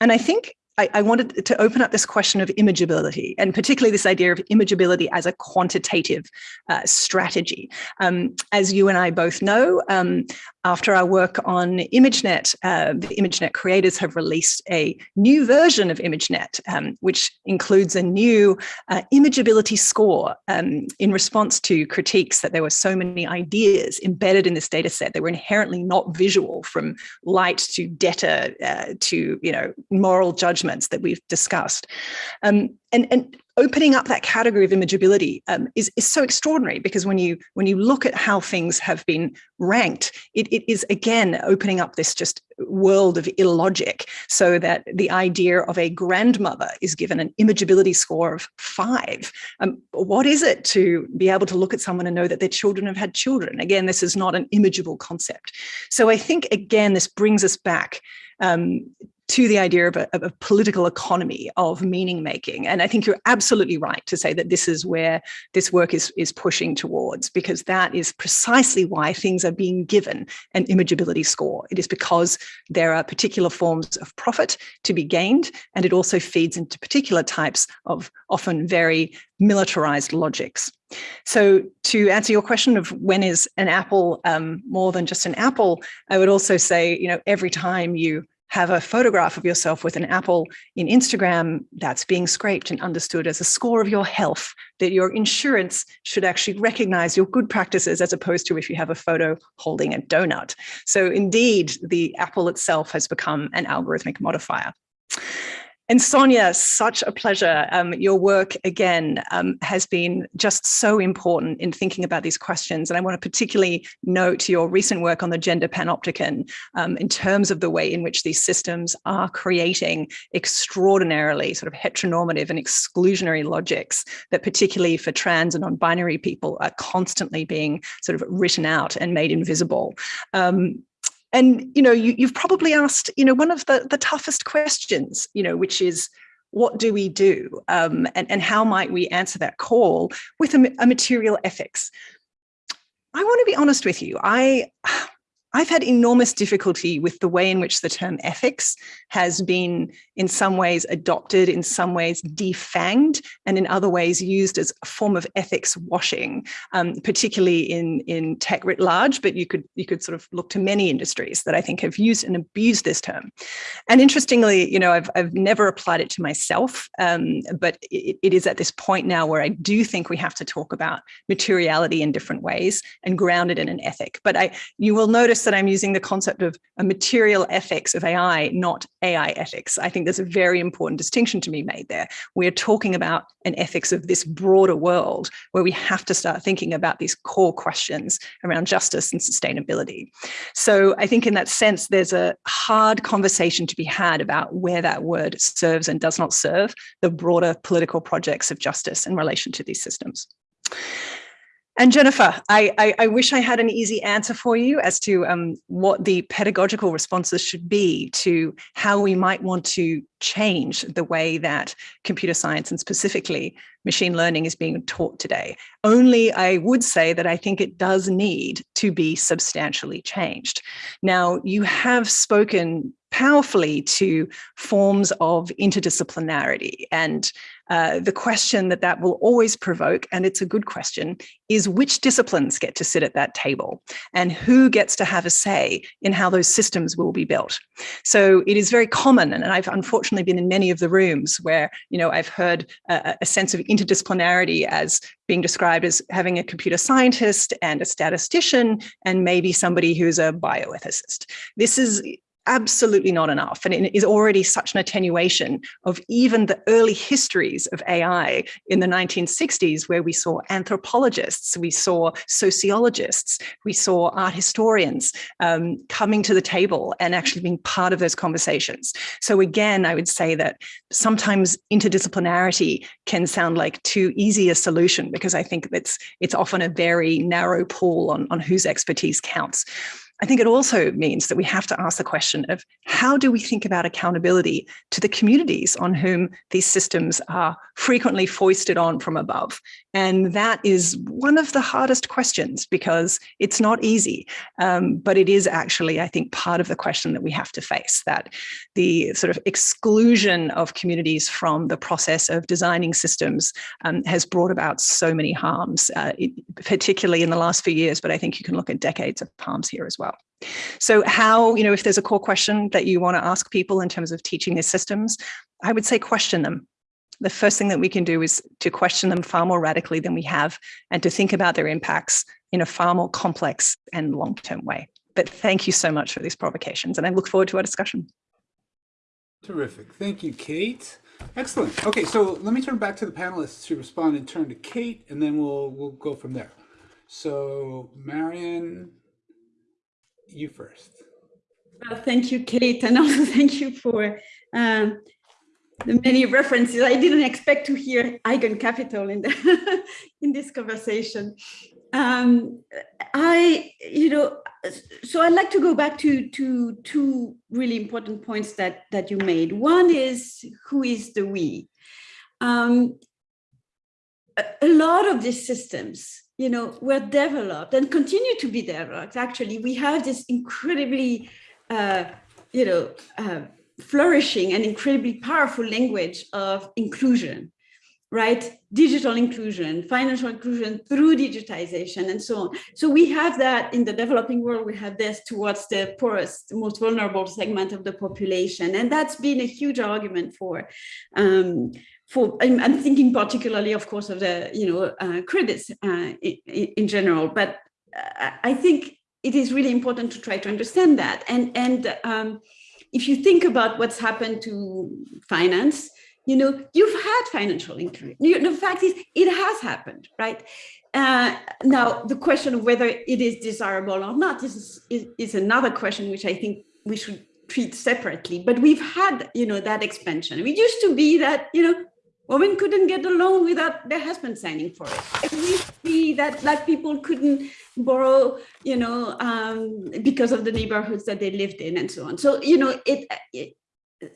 [SPEAKER 3] And i think I, I, wanted to open up this question of imageability and particularly this idea of imageability as a quantitative uh, strategy. Um, as you and I both know, um, after our work on ImageNet, uh, the ImageNet creators have released a new version of ImageNet, um, which includes a new uh, imageability score um, in response to critiques that there were so many ideas embedded in this data set that were inherently not visual from light to data uh, to you know moral judgments that we've discussed. Um, and, and opening up that category of imageability um, is, is so extraordinary because when you when you look at how things have been ranked, it, it is again opening up this just world of illogic so that the idea of a grandmother is given an imageability score of five. Um, what is it to be able to look at someone and know that their children have had children? Again, this is not an imageable concept. So I think, again, this brings us back um, to the idea of a, of a, political economy of meaning making. And I think you're absolutely right to say that this is where this work is, is pushing towards, because that is precisely why things are being given an imageability score. It is because there are particular forms of profit to be gained, and it also feeds into particular types of often very militarized logics. So to answer your question of when is an apple um, more than just an apple, I would also say, you know, every time you have a photograph of yourself with an apple in Instagram that's being scraped and understood as a score of your health, that your insurance should actually recognize your good practices as opposed to if you have a photo holding a donut. So indeed, the apple itself has become an algorithmic modifier. And Sonia, such a pleasure. Um, your work, again, um, has been just so important in thinking about these questions. And I want to particularly note your recent work on the gender panopticon um, in terms of the way in which these systems are creating extraordinarily sort of heteronormative and exclusionary logics that particularly for trans and non-binary people are constantly being sort of written out and made invisible. Um, and you know you, you've probably asked you know one of the the toughest questions you know which is what do we do? Um, and, and how might we answer that call with a, a material ethics? I want to be honest with you. I I've had enormous difficulty with the way in which the term ethics has been in some ways adopted, in some ways defanged, and in other ways used as a form of ethics washing, um, particularly in, in tech writ large, but you could, you could sort of look to many industries that I think have used and abused this term. And interestingly, you know, I've, I've never applied it to myself, um, but it, it is at this point now where I do think we have to talk about materiality in different ways and ground it in an ethic. But I, you will that I'm using the concept of a material ethics of AI, not AI ethics. I think there's a very important distinction to be made there. We're talking about an ethics of this broader world where we have to start thinking about these core questions around justice and sustainability. So I think in that sense, there's a hard conversation to be had about where that word serves and does not serve the broader political projects of justice in relation to these systems. And Jennifer, I, I, I, wish I had an easy answer for you as to um, what the pedagogical responses should be to how we might want to change the way that computer science and specifically machine learning is being taught today. Only I would say that I think it does need to be substantially changed. Now, you have spoken powerfully to forms of interdisciplinarity and uh, the question that that will always provoke, and it's a good question, is which disciplines get to sit at that table and who gets to have a say in how those systems will be built. So it is very common, and I've unfortunately been in many of the rooms where, you know, I've heard a, a sense of interdisciplinarity as being described as having a computer scientist and a statistician and maybe somebody who's a bioethicist. This is absolutely not enough. And it is already such an attenuation of even the early histories of AI in the 1960s, where we saw anthropologists, we saw sociologists, we saw art historians um, coming to the table and actually being part of those conversations. So again, I would say that sometimes interdisciplinarity can sound like too easy a solution because I think it's, it's often a very narrow pool on, on whose expertise counts. I think it also means that we have to ask the question of how do we think about accountability to the communities on whom these systems are frequently foisted on from above. And that is one of the hardest questions because it's not easy, um, but it is actually, I think, part of the question that we have to face, that the sort of exclusion of communities from the process of designing systems um, has brought about so many harms, uh, it, particularly in the last few years, but I think you can look at decades of harms here as well. So how, you know, if there's a core question that you want to ask people in terms of teaching these systems, I would say question them. The first thing that we can do is to question them far more radically than we have and to think about their impacts in a far more complex and long-term way. But thank you so much for these provocations and I look forward to our discussion.
[SPEAKER 1] Terrific. Thank you, Kate. Excellent. Okay, so let me turn back to the panelists to respond and turn to Kate, and then we'll we'll go from there. So Marion, you first.
[SPEAKER 2] Well, thank you, Kate, and also thank you for um, the many references. I didn't expect to hear eigen capital in the in this conversation. Um, I, you know, so I'd like to go back to to two really important points that that you made. One is who is the we. Um, a, a lot of these systems you know, were developed and continue to be developed. Actually, we have this incredibly, uh, you know, uh, flourishing and incredibly powerful language of inclusion, right? Digital inclusion, financial inclusion through digitization and so on. So we have that in the developing world, we have this towards the poorest, most vulnerable segment of the population. And that's been a huge argument for um, for I'm, I'm, thinking particularly, of course, of the you know uh, credits uh, in, in, general, but uh, I think it is really important to try to understand that. And and um, if you think about what's happened to finance, you know, you've had financial inclusion. The fact is, it has happened, right? Uh, now, the question of whether it is desirable or not is, is, is another question which I think we should treat separately. But we've had, you know, that expansion. It used to be that, you know, women couldn't get a loan without their husband signing for it. We see that black people couldn't borrow, you know, um, because of the neighborhoods that they lived in and so on. So, you know, it, it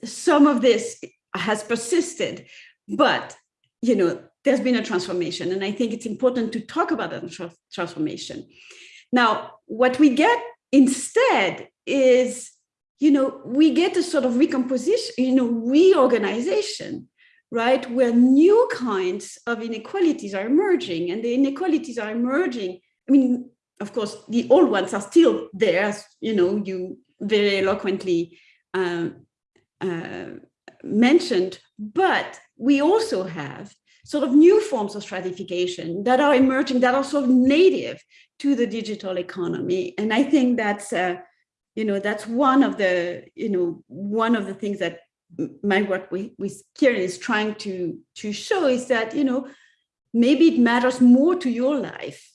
[SPEAKER 2] some of this has persisted, but, you know, there's been a transformation. And I think it's important to talk about that transformation. Now, what we get instead is, you know, we get a sort of recomposition, you know, reorganization, right? Where new kinds of inequalities are emerging and the inequalities are emerging. I mean, of course, the old ones are still there, as you know, you very eloquently um, uh, mentioned, but we also have sort of new forms of stratification that are emerging that are sort of native to the digital economy. And I think that's, uh, you know, that's one of the, you know, one of the things that my work with, with Kieran is trying to, to show is that, you know, maybe it matters more to your life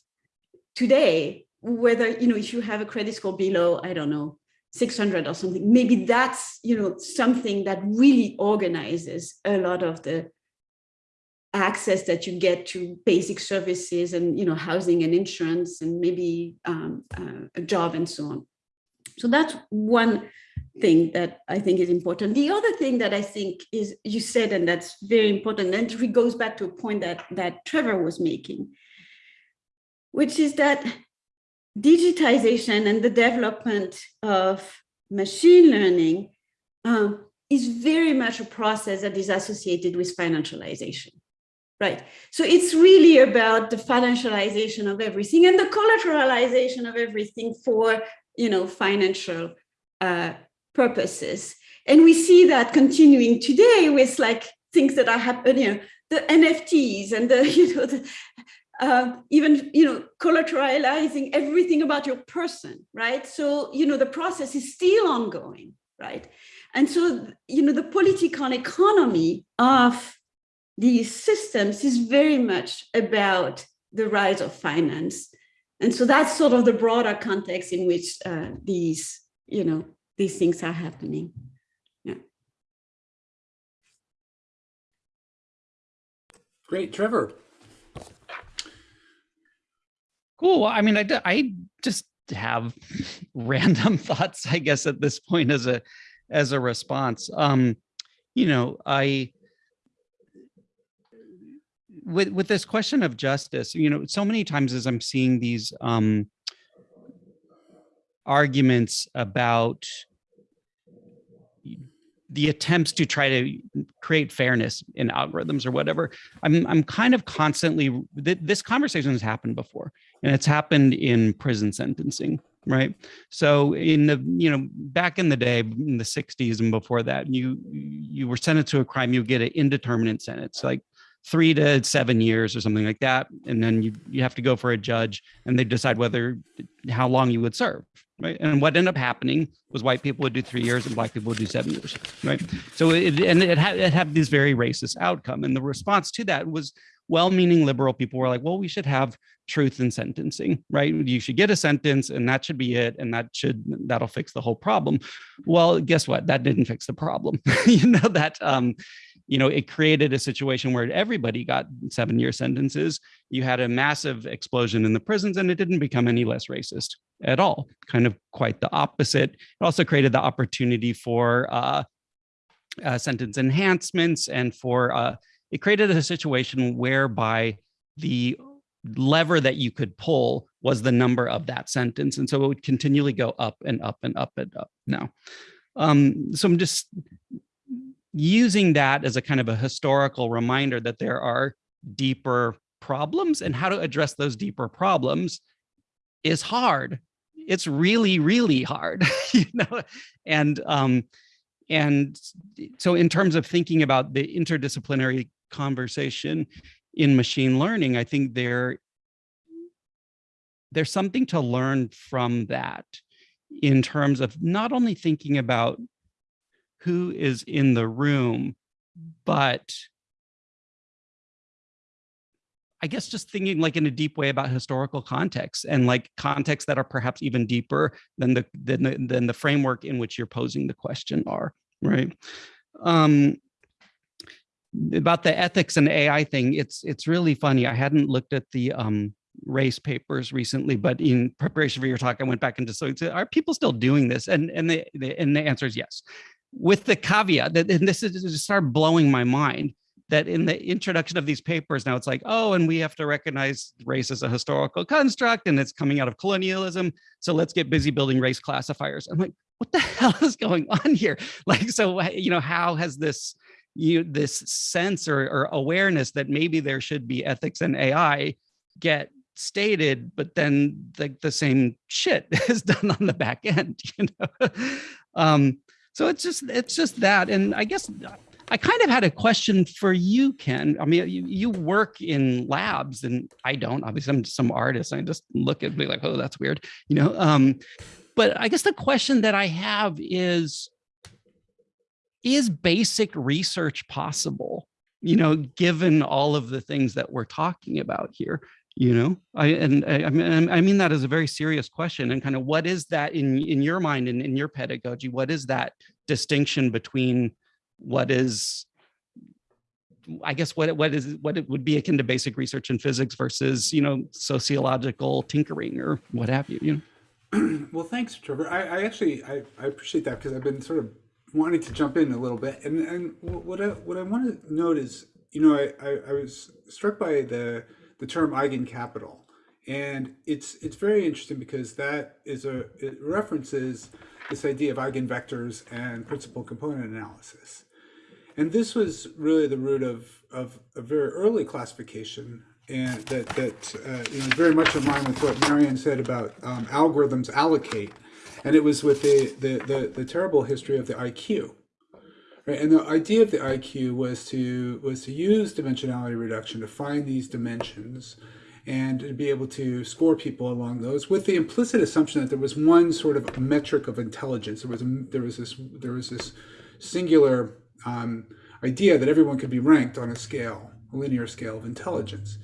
[SPEAKER 2] today, whether, you know, if you have a credit score below, I don't know, 600 or something, maybe that's, you know, something that really organizes a lot of the access that you get to basic services and, you know, housing and insurance and maybe um, uh, a job and so on. So that's one thing that I think is important. The other thing that I think is you said, and that's very important, and it goes back to a point that, that Trevor was making, which is that digitization and the development of machine learning um, is very much a process that is associated with financialization, right? So it's really about the financialization of everything and the collateralization of everything for, you know, financial uh, purposes. And we see that continuing today with like things that are happening, you know, the NFTs and the, you know, the, uh, even you know collateralizing everything about your person right? So you know the process is still ongoing right? And so you know the political economy of these systems is very much about the rise of finance. And so that's sort of the broader context in which uh, these you know these things are happening yeah
[SPEAKER 1] Great, Trevor.
[SPEAKER 4] Cool. Well, I mean, I, I just have random thoughts, I guess, at this point as a as a response. Um, you know, I with with this question of justice, you know, so many times as I'm seeing these um arguments about the attempts to try to create fairness in algorithms or whatever i'm i'm kind of constantly th this conversation has happened before and it's happened in prison sentencing right? So in the you know back in the day in the 60s and before that you you were sentenced to a crime you get an indeterminate sentence like three to seven years or something like that and then you you have to go for a judge and they decide whether how long you would serve right? And what ended up happening was white people would do three years and black people would do seven years right? So it and it had it had this very racist outcome and the response to that was well-meaning liberal people were like well we should have truth in sentencing right? You should get a sentence and that should be it and that should that'll fix the whole problem. Well guess what? That didn't fix the problem. You know that um you know, it created a situation where everybody got seven year sentences. You had a massive explosion in the prisons and it didn't become any less racist at all, kind of quite the opposite. It also created the opportunity for uh, uh, sentence enhancements and for, uh, it created a situation whereby the lever that you could pull was the number of that sentence. And so it would continually go up and up and up and up now. Um, so I'm just using that as a kind of a historical reminder that there are deeper problems and how to address those deeper problems is hard. It's really, really hard, you know, and um, and so in terms of thinking about the interdisciplinary conversation in machine learning, I think there there's something to learn from that in terms of not only thinking about who is in the room, but I guess just thinking like in a deep way about historical context and like contexts that are perhaps even deeper than the than the, than the framework in which you're posing the question are, right? Um, about the ethics and AI thing, it's it's really funny. I hadn't looked at the um, race papers recently, but in preparation for your talk, I went back into so are people still doing this? And and the, and the answer is yes with the caveat that and this is just started blowing my mind that in the introduction of these papers now it's like oh and we have to recognize race as a historical construct and it's coming out of colonialism. So let's get busy building race classifiers. I'm like what the hell is going on here? Like so you know how has this you this sense or, or awareness that maybe there should be ethics and ai get stated but then like the same shit is done on the back end you know? Um so it's just it's just that and i guess I kind of had a question for you, Ken. I mean, you, you work in labs and I don't, obviously I'm some artist. I just look at me like, oh, that's weird, you know? Um, but I guess the question that I have is, is basic research possible? You know, given all of the things that we're talking about here, you know, I and I, mean I mean that as a very serious question. And kind of what is that in in your mind and in your pedagogy? What is that distinction between what is I guess what what is what it would be akin to basic research in physics versus you know sociological tinkering or what have you. You
[SPEAKER 1] know. well, thanks, Trevor. I, I actually I, I appreciate that because I've been sort of wanting to jump in a little bit, and and what I what I want to note is you know I, I, I was struck by the the term eigencapital, and it's it's very interesting because that is a it references this idea of eigenvectors and principal component analysis. And this was really the root of, of a very early classification and that, that uh, you know, very much in line with what Marion said about um, algorithms allocate. And it was with the, the, the, the, terrible history of the IQ. Right? And the idea of the IQ was to, was to use dimensionality reduction to find these dimensions and to be able to score people along those with the implicit assumption that there was one sort of metric of intelligence. There was, there was, this, there was this singular um, idea that everyone could be ranked on a scale, a linear scale of intelligence.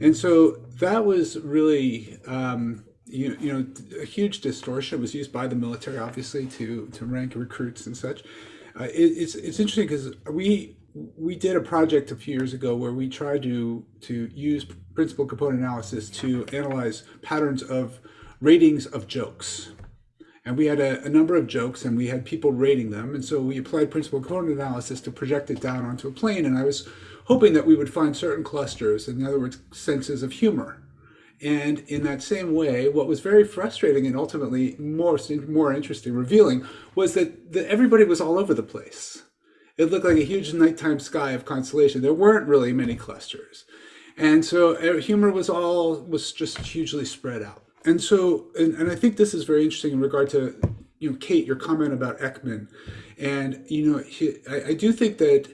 [SPEAKER 1] And so that was really, um, you, you know, a huge distortion. It was used by the military, obviously, to, to rank recruits and such. Uh, it, it's, it's interesting because we, we did a project a few years ago where we tried to, to use principal component analysis to analyze patterns of ratings of jokes and we had a, a, number of jokes and we had people rating them. And so we applied principal component analysis to project it down onto a plane. And I was hoping that we would find certain clusters, in other words, senses of humor. And in that same way, what was very frustrating and ultimately more, more interesting, revealing, was that, that everybody was all over the place. It looked like a huge nighttime sky of constellation. There weren't really many clusters. And so uh, humor was all, was just hugely spread out and so, and, and I think this is very interesting in regard to, you know, Kate, your comment about Ekman. And, you know, he, I, I do think that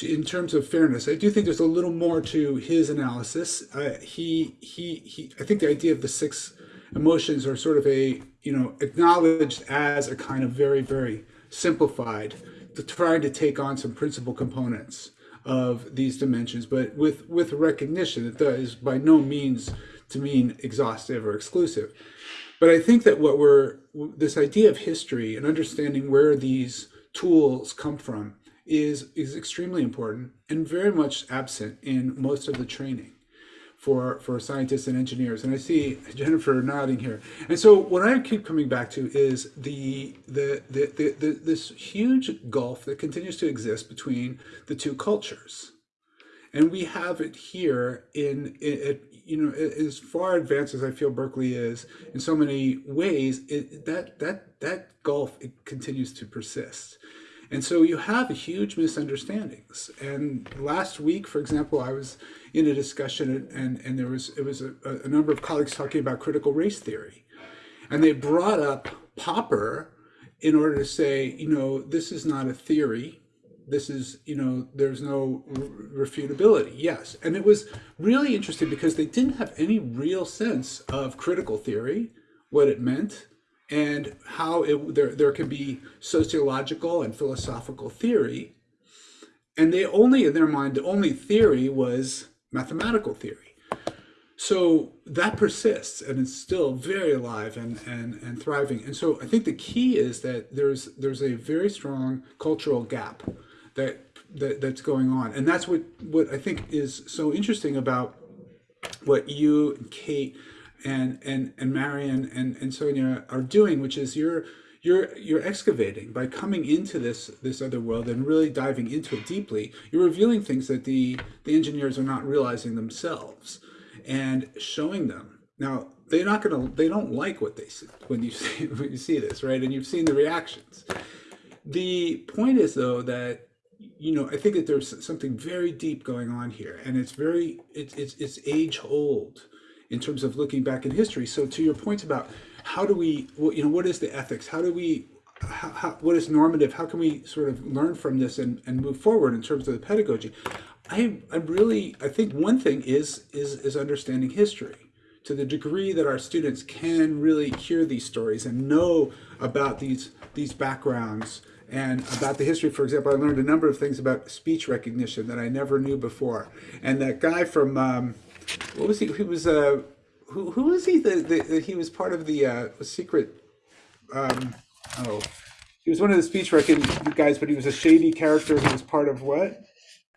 [SPEAKER 1] in terms of fairness, I do think there's a little more to his analysis. Uh, he, he, he, I think the idea of the six emotions are sort of a, you know, acknowledged as a kind of very, very simplified, to trying to take on some principal components of these dimensions, but with, with recognition that that is by no means to mean exhaustive or exclusive. But I think that what we're, this idea of history and understanding where these tools come from is, is extremely important and very much absent in most of the training for, for scientists and engineers. And I see Jennifer nodding here. And so what I keep coming back to is the, the, the, the, the this huge gulf that continues to exist between the two cultures. And we have it here in, in, you know, as far advanced as I feel Berkeley is in so many ways, it, that that that gulf it continues to persist. And so you have huge misunderstandings. And last week, for example, I was in a discussion and, and there was it was a, a number of colleagues talking about critical race theory. And they brought up Popper in order to say, you know, this is not a theory this is, you know, there's no refutability. Yes. And it was really interesting because they didn't have any real sense of critical theory, what it meant, and how it, there, there can be sociological and philosophical theory. And they only, in their mind, the only theory was mathematical theory. So that persists and it's still very alive and, and, and thriving. And so I think the key is that there's, there's a very strong cultural gap that, that that's going on. And that's what, what I think is so interesting about what you, and Kate, and and and Marion and and Sonia are doing, which is you're you're you're excavating by coming into this this other world and really diving into it deeply. You're revealing things that the the engineers are not realizing themselves, and showing them. Now they're not gonna they don't like what they see when you see when you see this right, and you've seen the reactions. The point is though that you know I think that there's something very deep going on here, and it's very it's it's it's age old in terms of looking back in history. So to your point about how do we, you know, what is the ethics? How do we, how, how, what is normative? How can we sort of learn from this and, and move forward in terms of the pedagogy? I, I really, I think one thing is, is, is understanding history to the degree that our students can really hear these stories and know about these, these backgrounds and about the history. For example, I learned a number of things about speech recognition that I never knew before. And that guy from, um, what was he? He was uh, who who was he? The, the, he was part of the uh, secret. Um, oh, he was one of the speech writing guys, but he was a shady character who was part of what?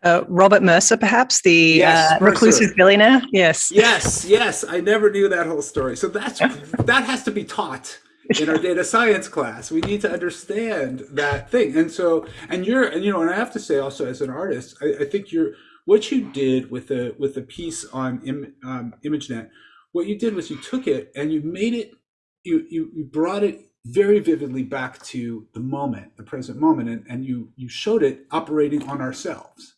[SPEAKER 3] Uh, Robert Mercer, perhaps the
[SPEAKER 1] Yes,
[SPEAKER 3] uh,
[SPEAKER 1] Mercer.
[SPEAKER 3] reclusive billionaire. Yes.
[SPEAKER 1] Yes, yes. I never knew that whole story. So that's that has to be taught in our data science class. We need to understand that thing. And so, and you're, and you know, and I have to say also as an artist, I, I think you're what you did with the with the piece on Im, um, ImageNet. What you did was you took it and you made it, you you, you brought it very vividly back to the moment, the present moment, and, and you you showed it operating on ourselves.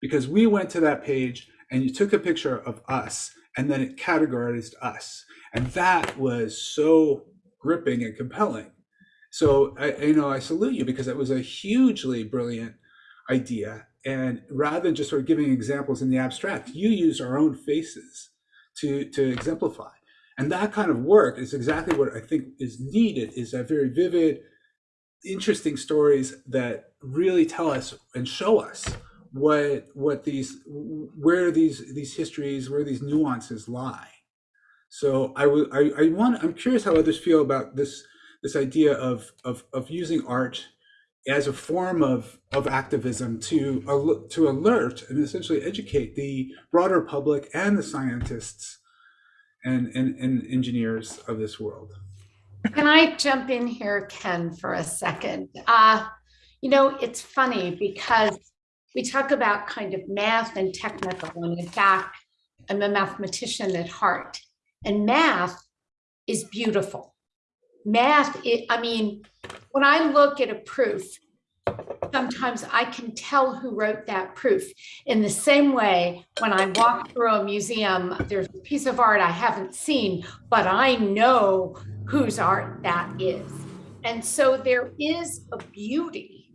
[SPEAKER 1] Because we went to that page and you took a picture of us and then it categorized us. And that was so gripping and compelling. So I, you know i salute you because it was a hugely brilliant idea and rather than just sort of giving examples in the abstract you use our own faces to to exemplify. And that kind of work is exactly what i think is needed is that very vivid interesting stories that really tell us and show us what what these where these these histories where these nuances lie. So i would I, I want i'm curious how others feel about this this idea of of of using art as a form of of activism to to alert and essentially educate the broader public and the scientists and and, and engineers of this world
[SPEAKER 6] Can I jump in here, Ken, for a second? Uh, you know, it's funny because we talk about kind of math and technical, and in fact, I'm a mathematician at heart, and math is beautiful. Math, it, I mean, when I look at a proof, sometimes I can tell who wrote that proof. In the same way, when I walk through a museum, there's a piece of art I haven't seen, but I know whose art that is. And so there is a beauty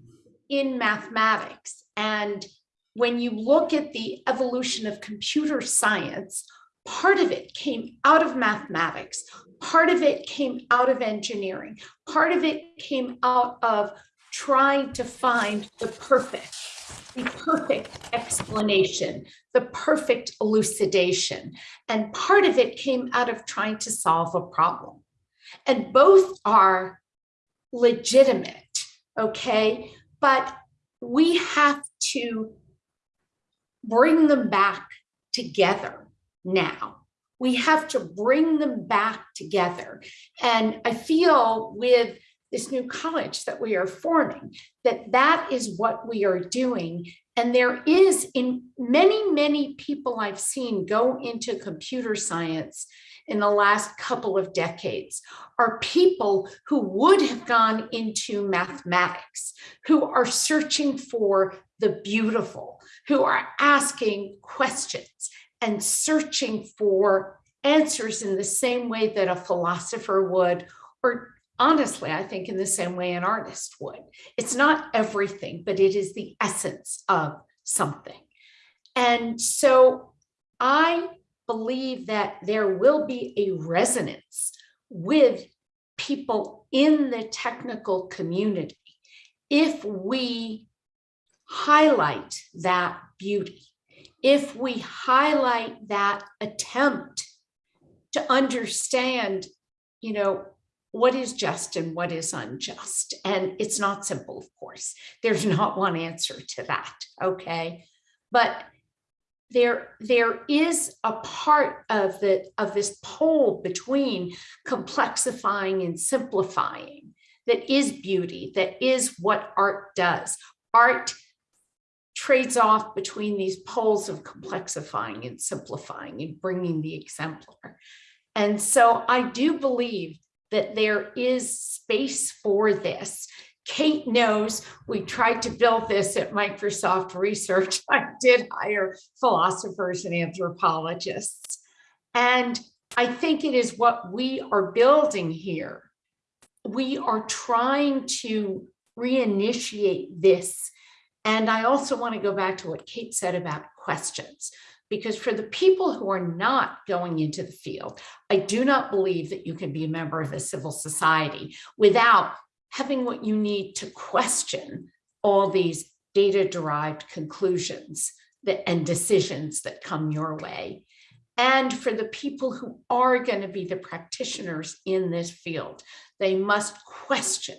[SPEAKER 6] in mathematics. And when you look at the evolution of computer science, part of it came out of mathematics, part of it came out of engineering, part of it came out of trying to find the perfect, the perfect explanation, the perfect elucidation. And part of it came out of trying to solve a problem. And both are legitimate, okay? But we have to bring them back together now. We have to bring them back together. And I feel with this new college that we are forming, that that is what we are doing. And there is in many, many people I've seen go into computer science in the last couple of decades are people who would have gone into mathematics, who are searching for the beautiful, who are asking questions and searching for answers in the same way that a philosopher would, or honestly, I think in the same way an artist would. It's not everything, but it is the essence of something. And so I believe that there will be a resonance with people in the technical community if we highlight that beauty, if we highlight that attempt to understand, you know, what is just and what is unjust. And it's not simple, of course. There's not one answer to that, okay? But there, there is a part of the of this pole between complexifying and simplifying that is beauty, that is what art does. Art trades off between these poles of complexifying and simplifying and bringing the exemplar. And so I do believe that there is space for this. Kate knows we tried to build this at Microsoft Research. I did hire philosophers and anthropologists. And I think it is what we are building here. We are trying to reinitiate this. And I also want to go back to what Kate said about questions, because for the people who are not going into the field, I do not believe that you can be a member of a civil society without having what you need to question all these data derived conclusions that, and decisions that come your way. And for the people who are going to be the practitioners in this field, they must question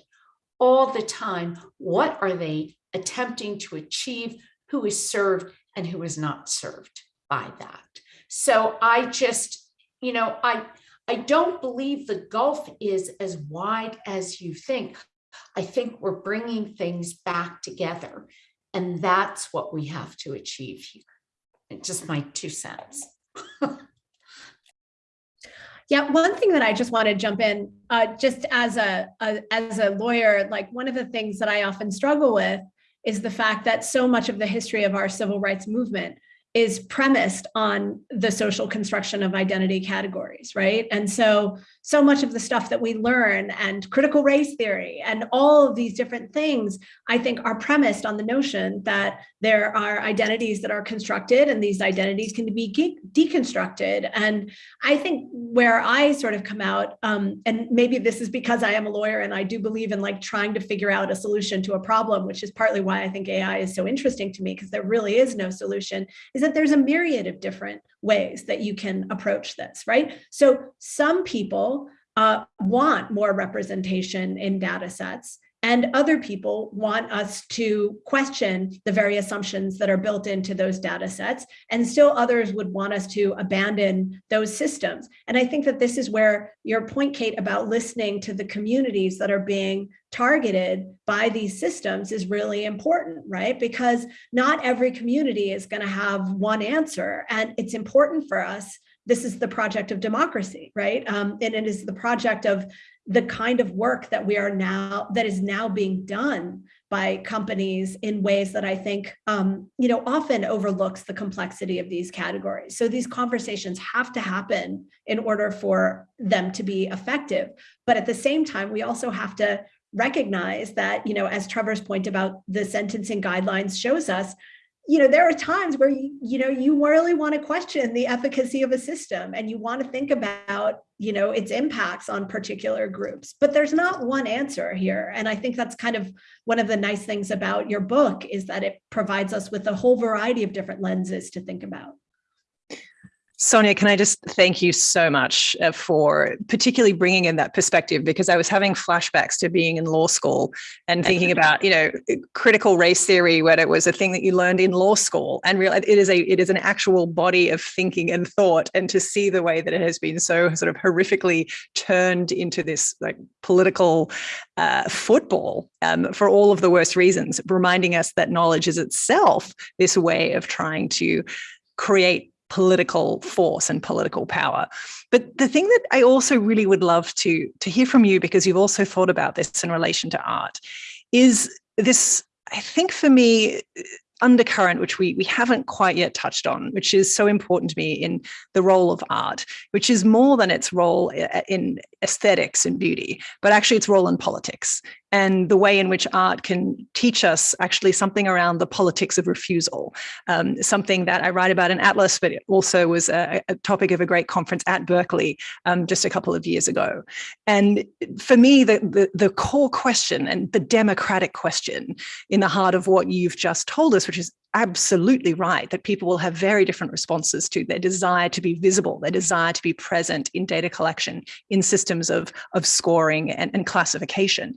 [SPEAKER 6] all the time, what are they attempting to achieve, who is served and who is not served by that. So I just, you know, I, I don't believe the gulf is as wide as you think. I think we're bringing things back together and that's what we have to achieve here. It's just my two cents.
[SPEAKER 5] Yeah, one thing that I just want to jump in, uh, just as a, a as a lawyer, like one of the things that I often struggle with is the fact that so much of the history of our civil rights movement is premised on the social construction of identity categories, right? And so, so much of the stuff that we learn and critical race theory and all of these different things, I think are premised on the notion that there are identities that are constructed and these identities can be deconstructed. And I think where I sort of come out, um, and maybe this is because I am a lawyer and I do believe in like trying to figure out a solution to a problem, which is partly why I think AI is so interesting to me because there really is no solution, is that there's a myriad of different ways that you can approach this, right? So some people uh, want more representation in data sets and other people want us to question the very assumptions that are built into those data sets. And still others would want us to abandon those systems. And I think that this is where your point, Kate, about listening to the communities that are being targeted by these systems is really important, right? Because not every community is going to have one answer. And it's important for us this is the project of democracy, right? Um, and it is the project of the kind of work that we are now, that is now being done by companies in ways that I think, um, you know, often overlooks the complexity of these categories. So these conversations have to happen in order for them to be effective. But at the same time, we also have to recognize that, you know, as Trevor's point about the sentencing guidelines shows us, you know, there are times where, you, you know, you really want to question the efficacy of a system and you want to think about, you know, its impacts on particular groups, but there's not one answer here. And I think that's kind of one of the nice things about your book is that it provides us with a whole variety of different lenses to think about.
[SPEAKER 3] Sonia, can I just thank you so much uh, for particularly bringing in that perspective because I was having flashbacks to being in law school and thinking about, you know, critical race theory when it was a thing that you learned in law school and real it is a it is an actual body of thinking and thought and to see the way that it has been so sort of horrifically turned into this like political uh, football um, for all of the worst reasons, reminding us that knowledge is itself this way of trying to create political force and political power. But the thing that I also really would love to, to hear from you, because you've also thought about this in relation to art, is this, I think for me, undercurrent, which we, we haven't quite yet touched on, which is so important to me in the role of art, which is more than its role eh, eh, in aesthetics and beauty, but actually its role in politics and the way in which art can teach us actually something around the politics of refusal, um, something that I write about in Atlas, but it also was a, a topic of a great conference at Berkeley um, just a couple of years ago. And for me, the, the, the core question and the democratic question in the heart of what you've just told us, which is absolutely right that people will have very different responses to their desire to be visible, their desire to be present in data collection, in systems of, of scoring and, and classification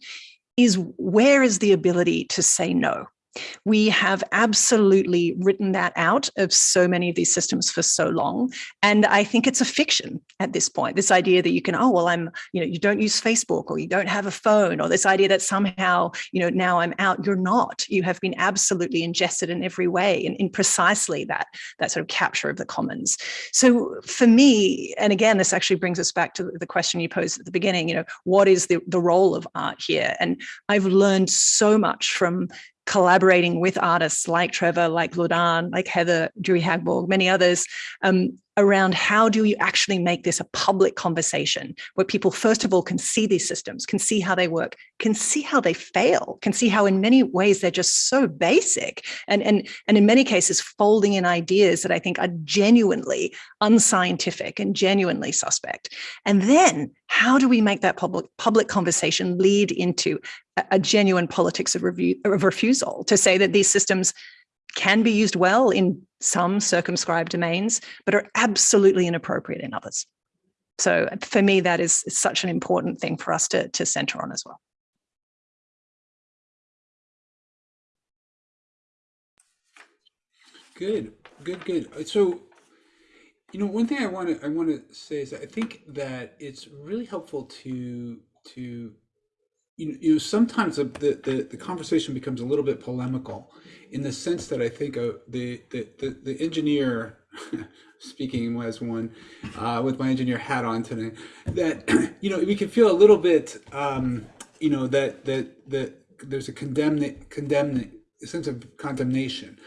[SPEAKER 3] is where is the ability to say no? We have absolutely written that out of so many of these systems for so long. And I think it's a fiction at this point, this idea that you can, oh, well, I'm, you know, you don't use Facebook or you don't have a phone or this idea that somehow, you know, now I'm out. You're not. You have been absolutely ingested in every way in, in precisely that, that sort of capture of the commons. So for me, and again, this actually brings us back to the question you posed at the beginning, you know, what is the, the role of art here? And I've learned so much from collaborating with artists like Trevor, like Vladan, like Heather, Dewey-Hagborg, many others, um, around how do you actually make this a public conversation where people, first of all, can see these systems, can see how they work, can see how they fail, can see how in many ways they're just so basic and, and, and in many cases folding in ideas that I think are genuinely unscientific and genuinely suspect. And then how do we make that public, public conversation lead into a, a genuine politics of, review, of refusal to say that these systems can be used well in some circumscribed domains, but are absolutely inappropriate in others. So for me, that is such an important thing for us to, to center on as well.
[SPEAKER 1] Good, good, good. Uh, so, you know, one thing I want to I want to say is that I think that it's really helpful to to you you sometimes the, the the conversation becomes a little bit polemical in the sense that I think uh, the, the the the engineer speaking as one uh, with my engineer hat on today that you know we can feel a little bit um, you know that that that there's a condemn condemn a sense of condemnation.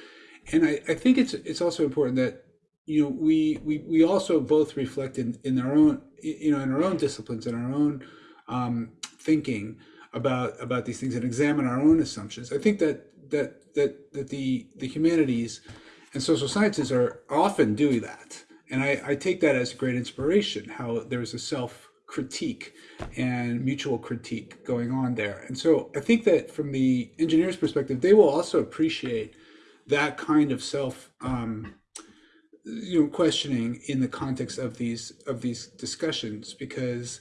[SPEAKER 1] And I, I think it's it's also important that you know we we we also both reflect in in our own you know in our own disciplines in our own um, thinking about about these things and examine our own assumptions. I think that that that that the the humanities and social sciences are often doing that, and I, I take that as great inspiration. How there's a self critique and mutual critique going on there, and so I think that from the engineer's perspective, they will also appreciate that kind of self um, you know questioning in the context of these of these discussions because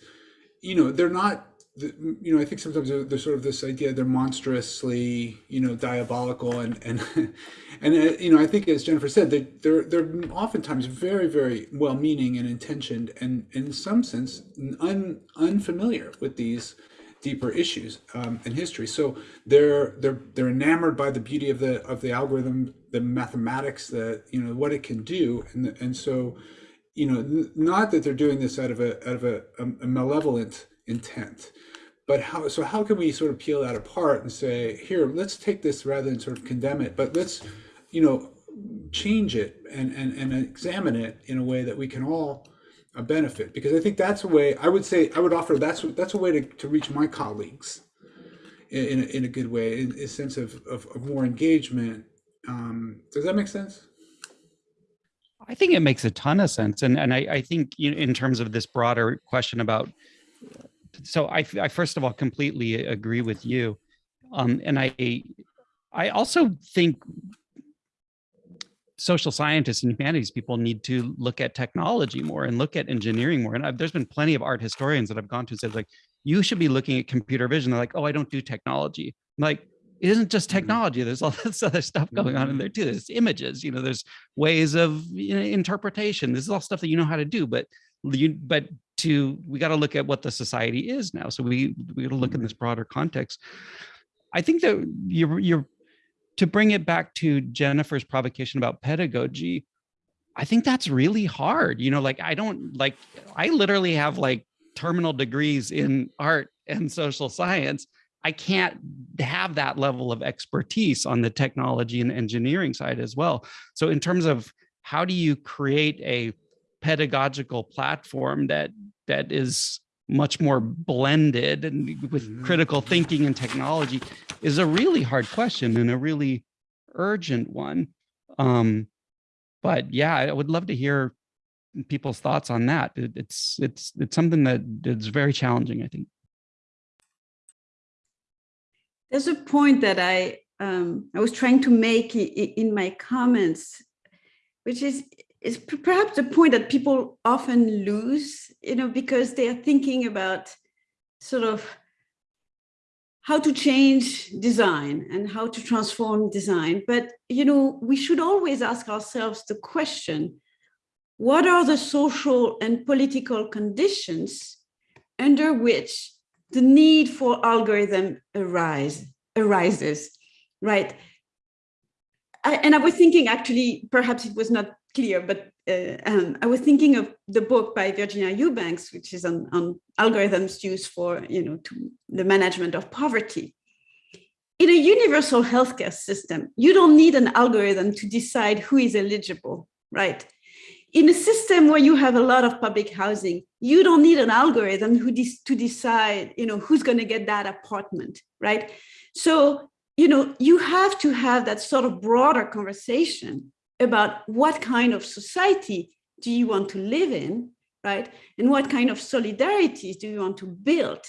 [SPEAKER 1] you know they're not the, you know i think sometimes there's sort of this idea they're monstrously you know diabolical and and and uh, you know i think as jennifer said they, they're they're oftentimes very very well meaning and intentioned and in some sense un, unfamiliar with these deeper issues um, in history. So they're they're they're enamored by the beauty of the of the algorithm, the mathematics, the you know what it can do, and and so you know not that they're doing this out of a out of a, a malevolent intent, but how so how can we sort of peel that apart and say here let's take this rather than sort of condemn it, but let's you know change it and and and examine it in a way that we can all a benefit? Because I think that's a way I would say I would offer that's that's a way to, to reach my colleagues in, in, a, in a good way in a sense of, of, of more engagement. Um, does that make sense?
[SPEAKER 4] I think it makes a ton of sense. And and I, I think in terms of this broader question about so I, I first of all completely agree with you um, and I I also think social scientists and humanities people need to look at technology more and look at engineering more. And I've, there's been plenty of art historians that I've gone to and said like, you should be looking at computer vision. They're like, oh, I don't do technology. I'm like, it isn't just mm-hmm. technology. There's all this other stuff going on in there too. There's images, you know, there's ways of you know, interpretation. This is all stuff that you know how to do, but you, but to, we got to look at what the society is now. So we, we got to look in mm-hmm. this broader context. I think that you're, you're to bring it back to Jennifer's provocation about pedagogy, I think that's really hard. You know, like I don't like, I literally have like terminal degrees in art and social science. I can't have that level of expertise on the technology and engineering side as well. So in terms of how do you create a pedagogical platform that that is much more blended and with mm-hmm. critical thinking and technology is a really hard question and a really urgent one. Um, but yeah, I would love to hear people's thoughts on that. It, it's it's it's something that that is very challenging, I think.
[SPEAKER 2] There's a point that I um, I was trying to make in my comments, which is is perhaps the point that people often lose, you know, because they are thinking about sort of how to change design and how to transform design. But, you know, we should always ask ourselves the question, what are the social and political conditions under which the need for algorithm arise, arises, right? I, and I was thinking actually, perhaps it was not clear, but uh, um, I was thinking of the book by Virginia Eubanks, which is on, on algorithms used for, you know, to the management of poverty. In a universal healthcare system, you don't need an algorithm to decide who is eligible, right? In a system where you have a lot of public housing, you don't need an algorithm who de to decide, you know, who's going to get that apartment, right? So, you know, you have to have that sort of broader conversation about what kind of society do you want to live in, right? And what kind of solidarities do you want to build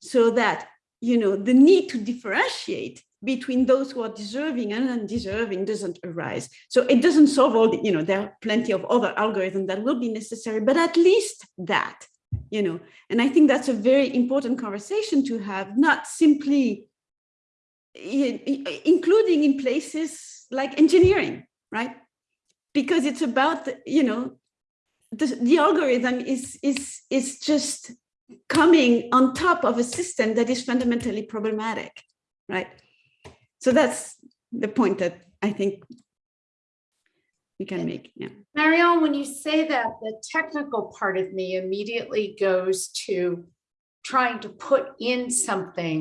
[SPEAKER 2] so that, you know, the need to differentiate between those who are deserving and undeserving doesn't arise. So it doesn't solve all the, you know, there are plenty of other algorithms that will be necessary, but at least that, you know, and I think that's a very important conversation to have, not simply including in places like engineering, right? Because it's about the, you know the, the algorithm is is is just coming on top of a system that is fundamentally problematic right? So that's the point that i think we can make yeah.
[SPEAKER 6] Marion when you say that the technical part of me immediately goes to trying to put in something.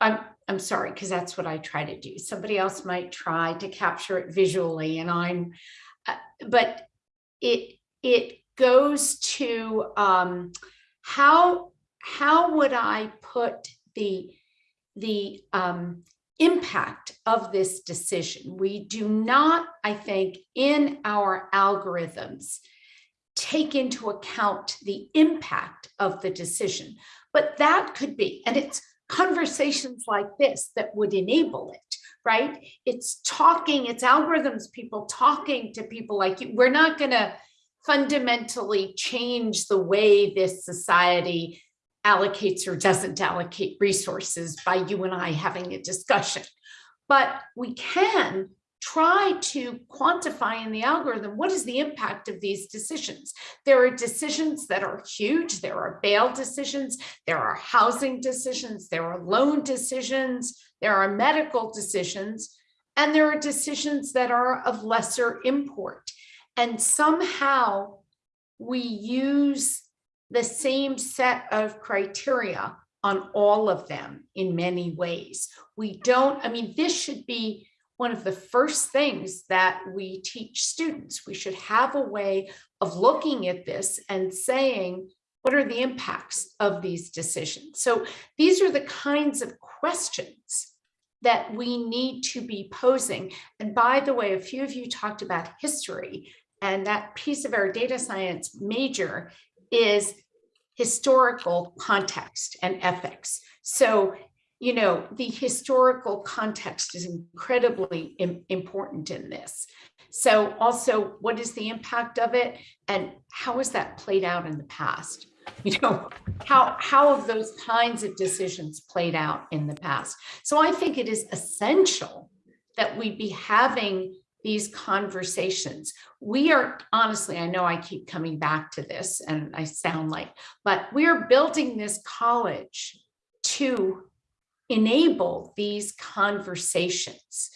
[SPEAKER 6] I'm i'm sorry because that's what i try to do. Somebody else might try to capture it visually and i'm but it it goes to um, how how would I put the the um, impact of this decision? We do not, I think, in our algorithms take into account the impact of the decision, but that could be, and it's conversations like this that would enable it right? It's talking, it's algorithms, people talking to people like you. We're not going to fundamentally change the way this society allocates or doesn't allocate resources by you and I having a discussion. But we can try to quantify in the algorithm what is the impact of these decisions. There are decisions that are huge. There are bail decisions. There are housing decisions. There are loan decisions. There are medical decisions. And there are decisions that are of lesser import. And somehow we use the same set of criteria on all of them in many ways. We don't, I mean, this should be one of the first things that we teach students. We should have a way of looking at this and saying, what are the impacts of these decisions? So these are the kinds of questions that we need to be posing. And by the way, a few of you talked about history and that piece of our data science major is historical context and ethics. So you know, the historical context is incredibly Im important in this. So also, what is the impact of it and how has that played out in the past? You know, how, how have those kinds of decisions played out in the past? So I think it is essential that we be having these conversations. We are honestly, I know I keep coming back to this and I sound like, but we are building this college to enable these conversations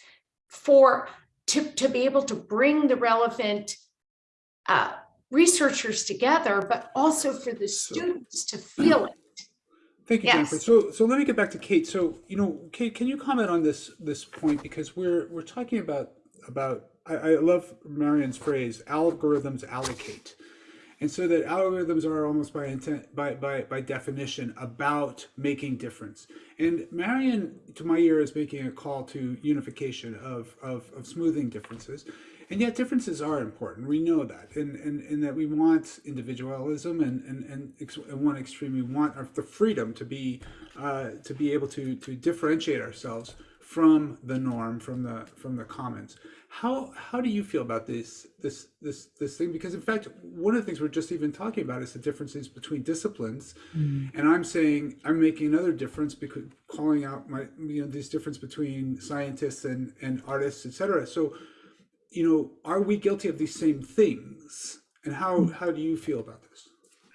[SPEAKER 6] for to, to be able to bring the relevant uh, researchers together, but also for the students to feel it.
[SPEAKER 1] Thank you,
[SPEAKER 6] Yes.
[SPEAKER 1] Jennifer. So, so let me get back to Kate. So, you know, Kate, can you comment on this this point because we're we're talking about about I, I love Marion's phrase algorithms allocate, and so that algorithms are almost by intent, by, by, by definition about making difference. And Marion, to my ear, is making a call to unification of, of, of smoothing differences. And yet differences are important. We know that. And, and, and that we want individualism and, and, and, ex one extreme, we want the freedom to be, uh, to be able to, to differentiate ourselves from the norm, from the from the commons. How how do you feel about this this this this thing? Because in fact, one of the things we're just even talking about is the differences between disciplines, and I'm saying I'm making another difference because calling out my you know this difference between scientists and and artists, etc. So, you know, are we guilty of these same things? And how hmm. how do you feel about this?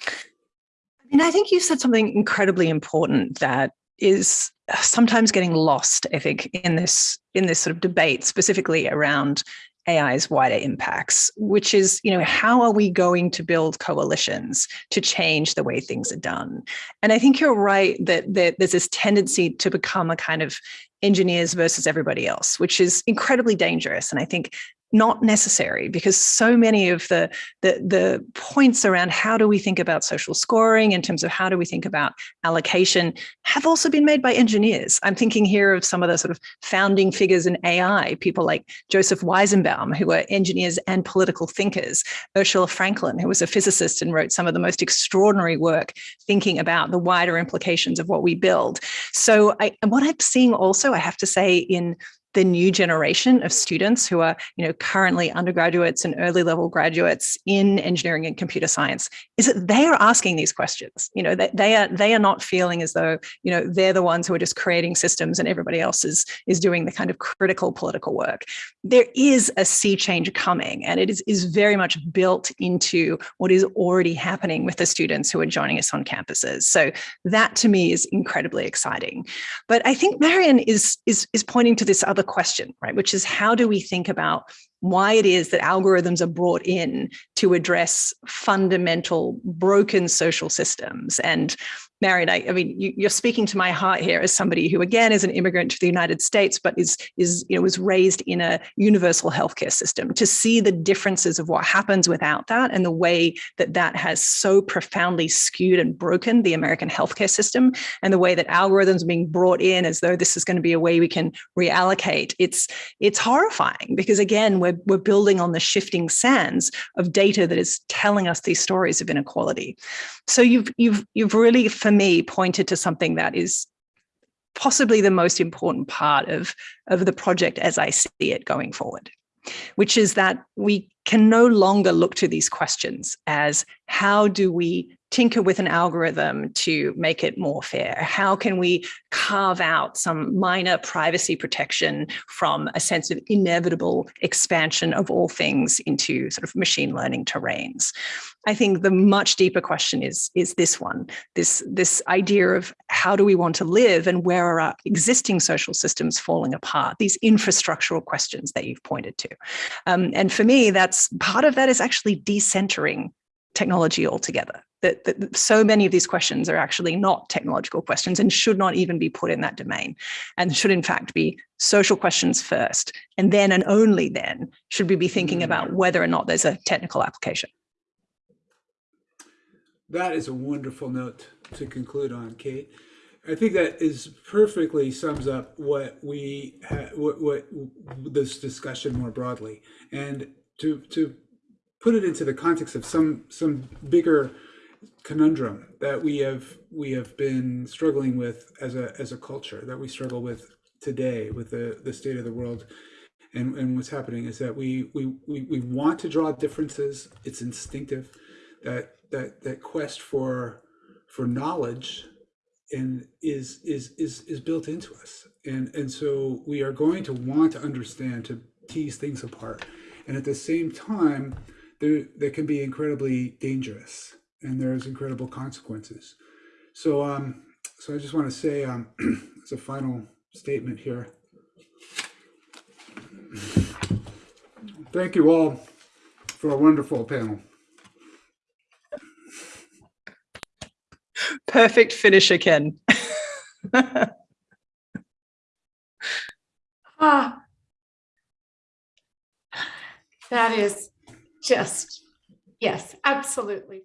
[SPEAKER 3] I mean, I think you said something incredibly important that is sometimes getting lost, I think, in this in this sort of debate, specifically around AI's wider impacts, which is, you know, how are we going to build coalitions to change the way things are done? And I think you're right that, that there's this tendency to become a kind of engineers versus everybody else, which is incredibly dangerous. And I think not necessary because so many of the, the, the points around how do we think about social scoring in terms of how do we think about allocation have also been made by engineers. I'm thinking here of some of the sort of founding figures in AI, people like Joseph Weizenbaum, who were engineers and political thinkers, Ursula Franklin, who was a physicist and wrote some of the most extraordinary work thinking about the wider implications of what we build. So I, and what I'm seeing also, I have to say, in the new generation of students who are you know currently undergraduates and early level graduates in engineering and computer science is that they are asking these questions. You know they, they are they are not feeling as though you know they're the ones who are just creating systems and everybody else is is doing the kind of critical political work. There is a sea change coming and it is is very much built into what is already happening with the students who are joining us on campuses. So that to me is incredibly exciting. But i think marion is is is pointing to this other question, right? Which is how do we think about why it is that algorithms are brought in to address fundamental broken social systems and I, I mean, you, are speaking to my heart here as somebody who, again, is an immigrant to the United States, but is is you know was raised in a universal healthcare system. To see the differences of what happens without that, and the way that that has so profoundly skewed and broken the American healthcare system, and the way that algorithms are being brought in as though this is going to be a way we can reallocate. It's it's horrifying because again, we're we're building on the shifting sands of data that is telling us these stories of inequality. So you've you've you've really for me pointed to something that is possibly the most important part of, of the project as I see it going forward, which is that we can no longer look to these questions as how do we tinker with an algorithm to make it more fair? How can we carve out some minor privacy protection from a sense of inevitable expansion of all things into sort of machine learning terrains? I think the much deeper question is, is this one, this, this idea of how do we want to live and where are our existing social systems falling apart, these infrastructural questions that you've pointed to. Um, and for me, that's part of that is actually decentering technology altogether. That, that, so many of these questions are actually not technological questions and should not even be put in that domain and should in fact be social questions first. And then and only then should we be thinking hmm. about whether or not there's a technical application.
[SPEAKER 1] That is a wonderful note to conclude on, Kate. I think that is perfectly sums up what we what, what this discussion more broadly, and to to put it into the context of some some bigger conundrum that we have we have been struggling with as a as a culture that we struggle with today with the the state of the world. And and what's happening is that we we we, we want to draw differences. It's instinctive. That that that quest for for knowledge and is is is is built into us. And and so we are going to want to understand to tease things apart. And at the same time there they can be incredibly dangerous and there's incredible consequences so um so i just want to say um as a final statement here thank you all for a wonderful panel
[SPEAKER 3] Perfect finisher, Ken.
[SPEAKER 6] Ah, that is just, yes, absolutely.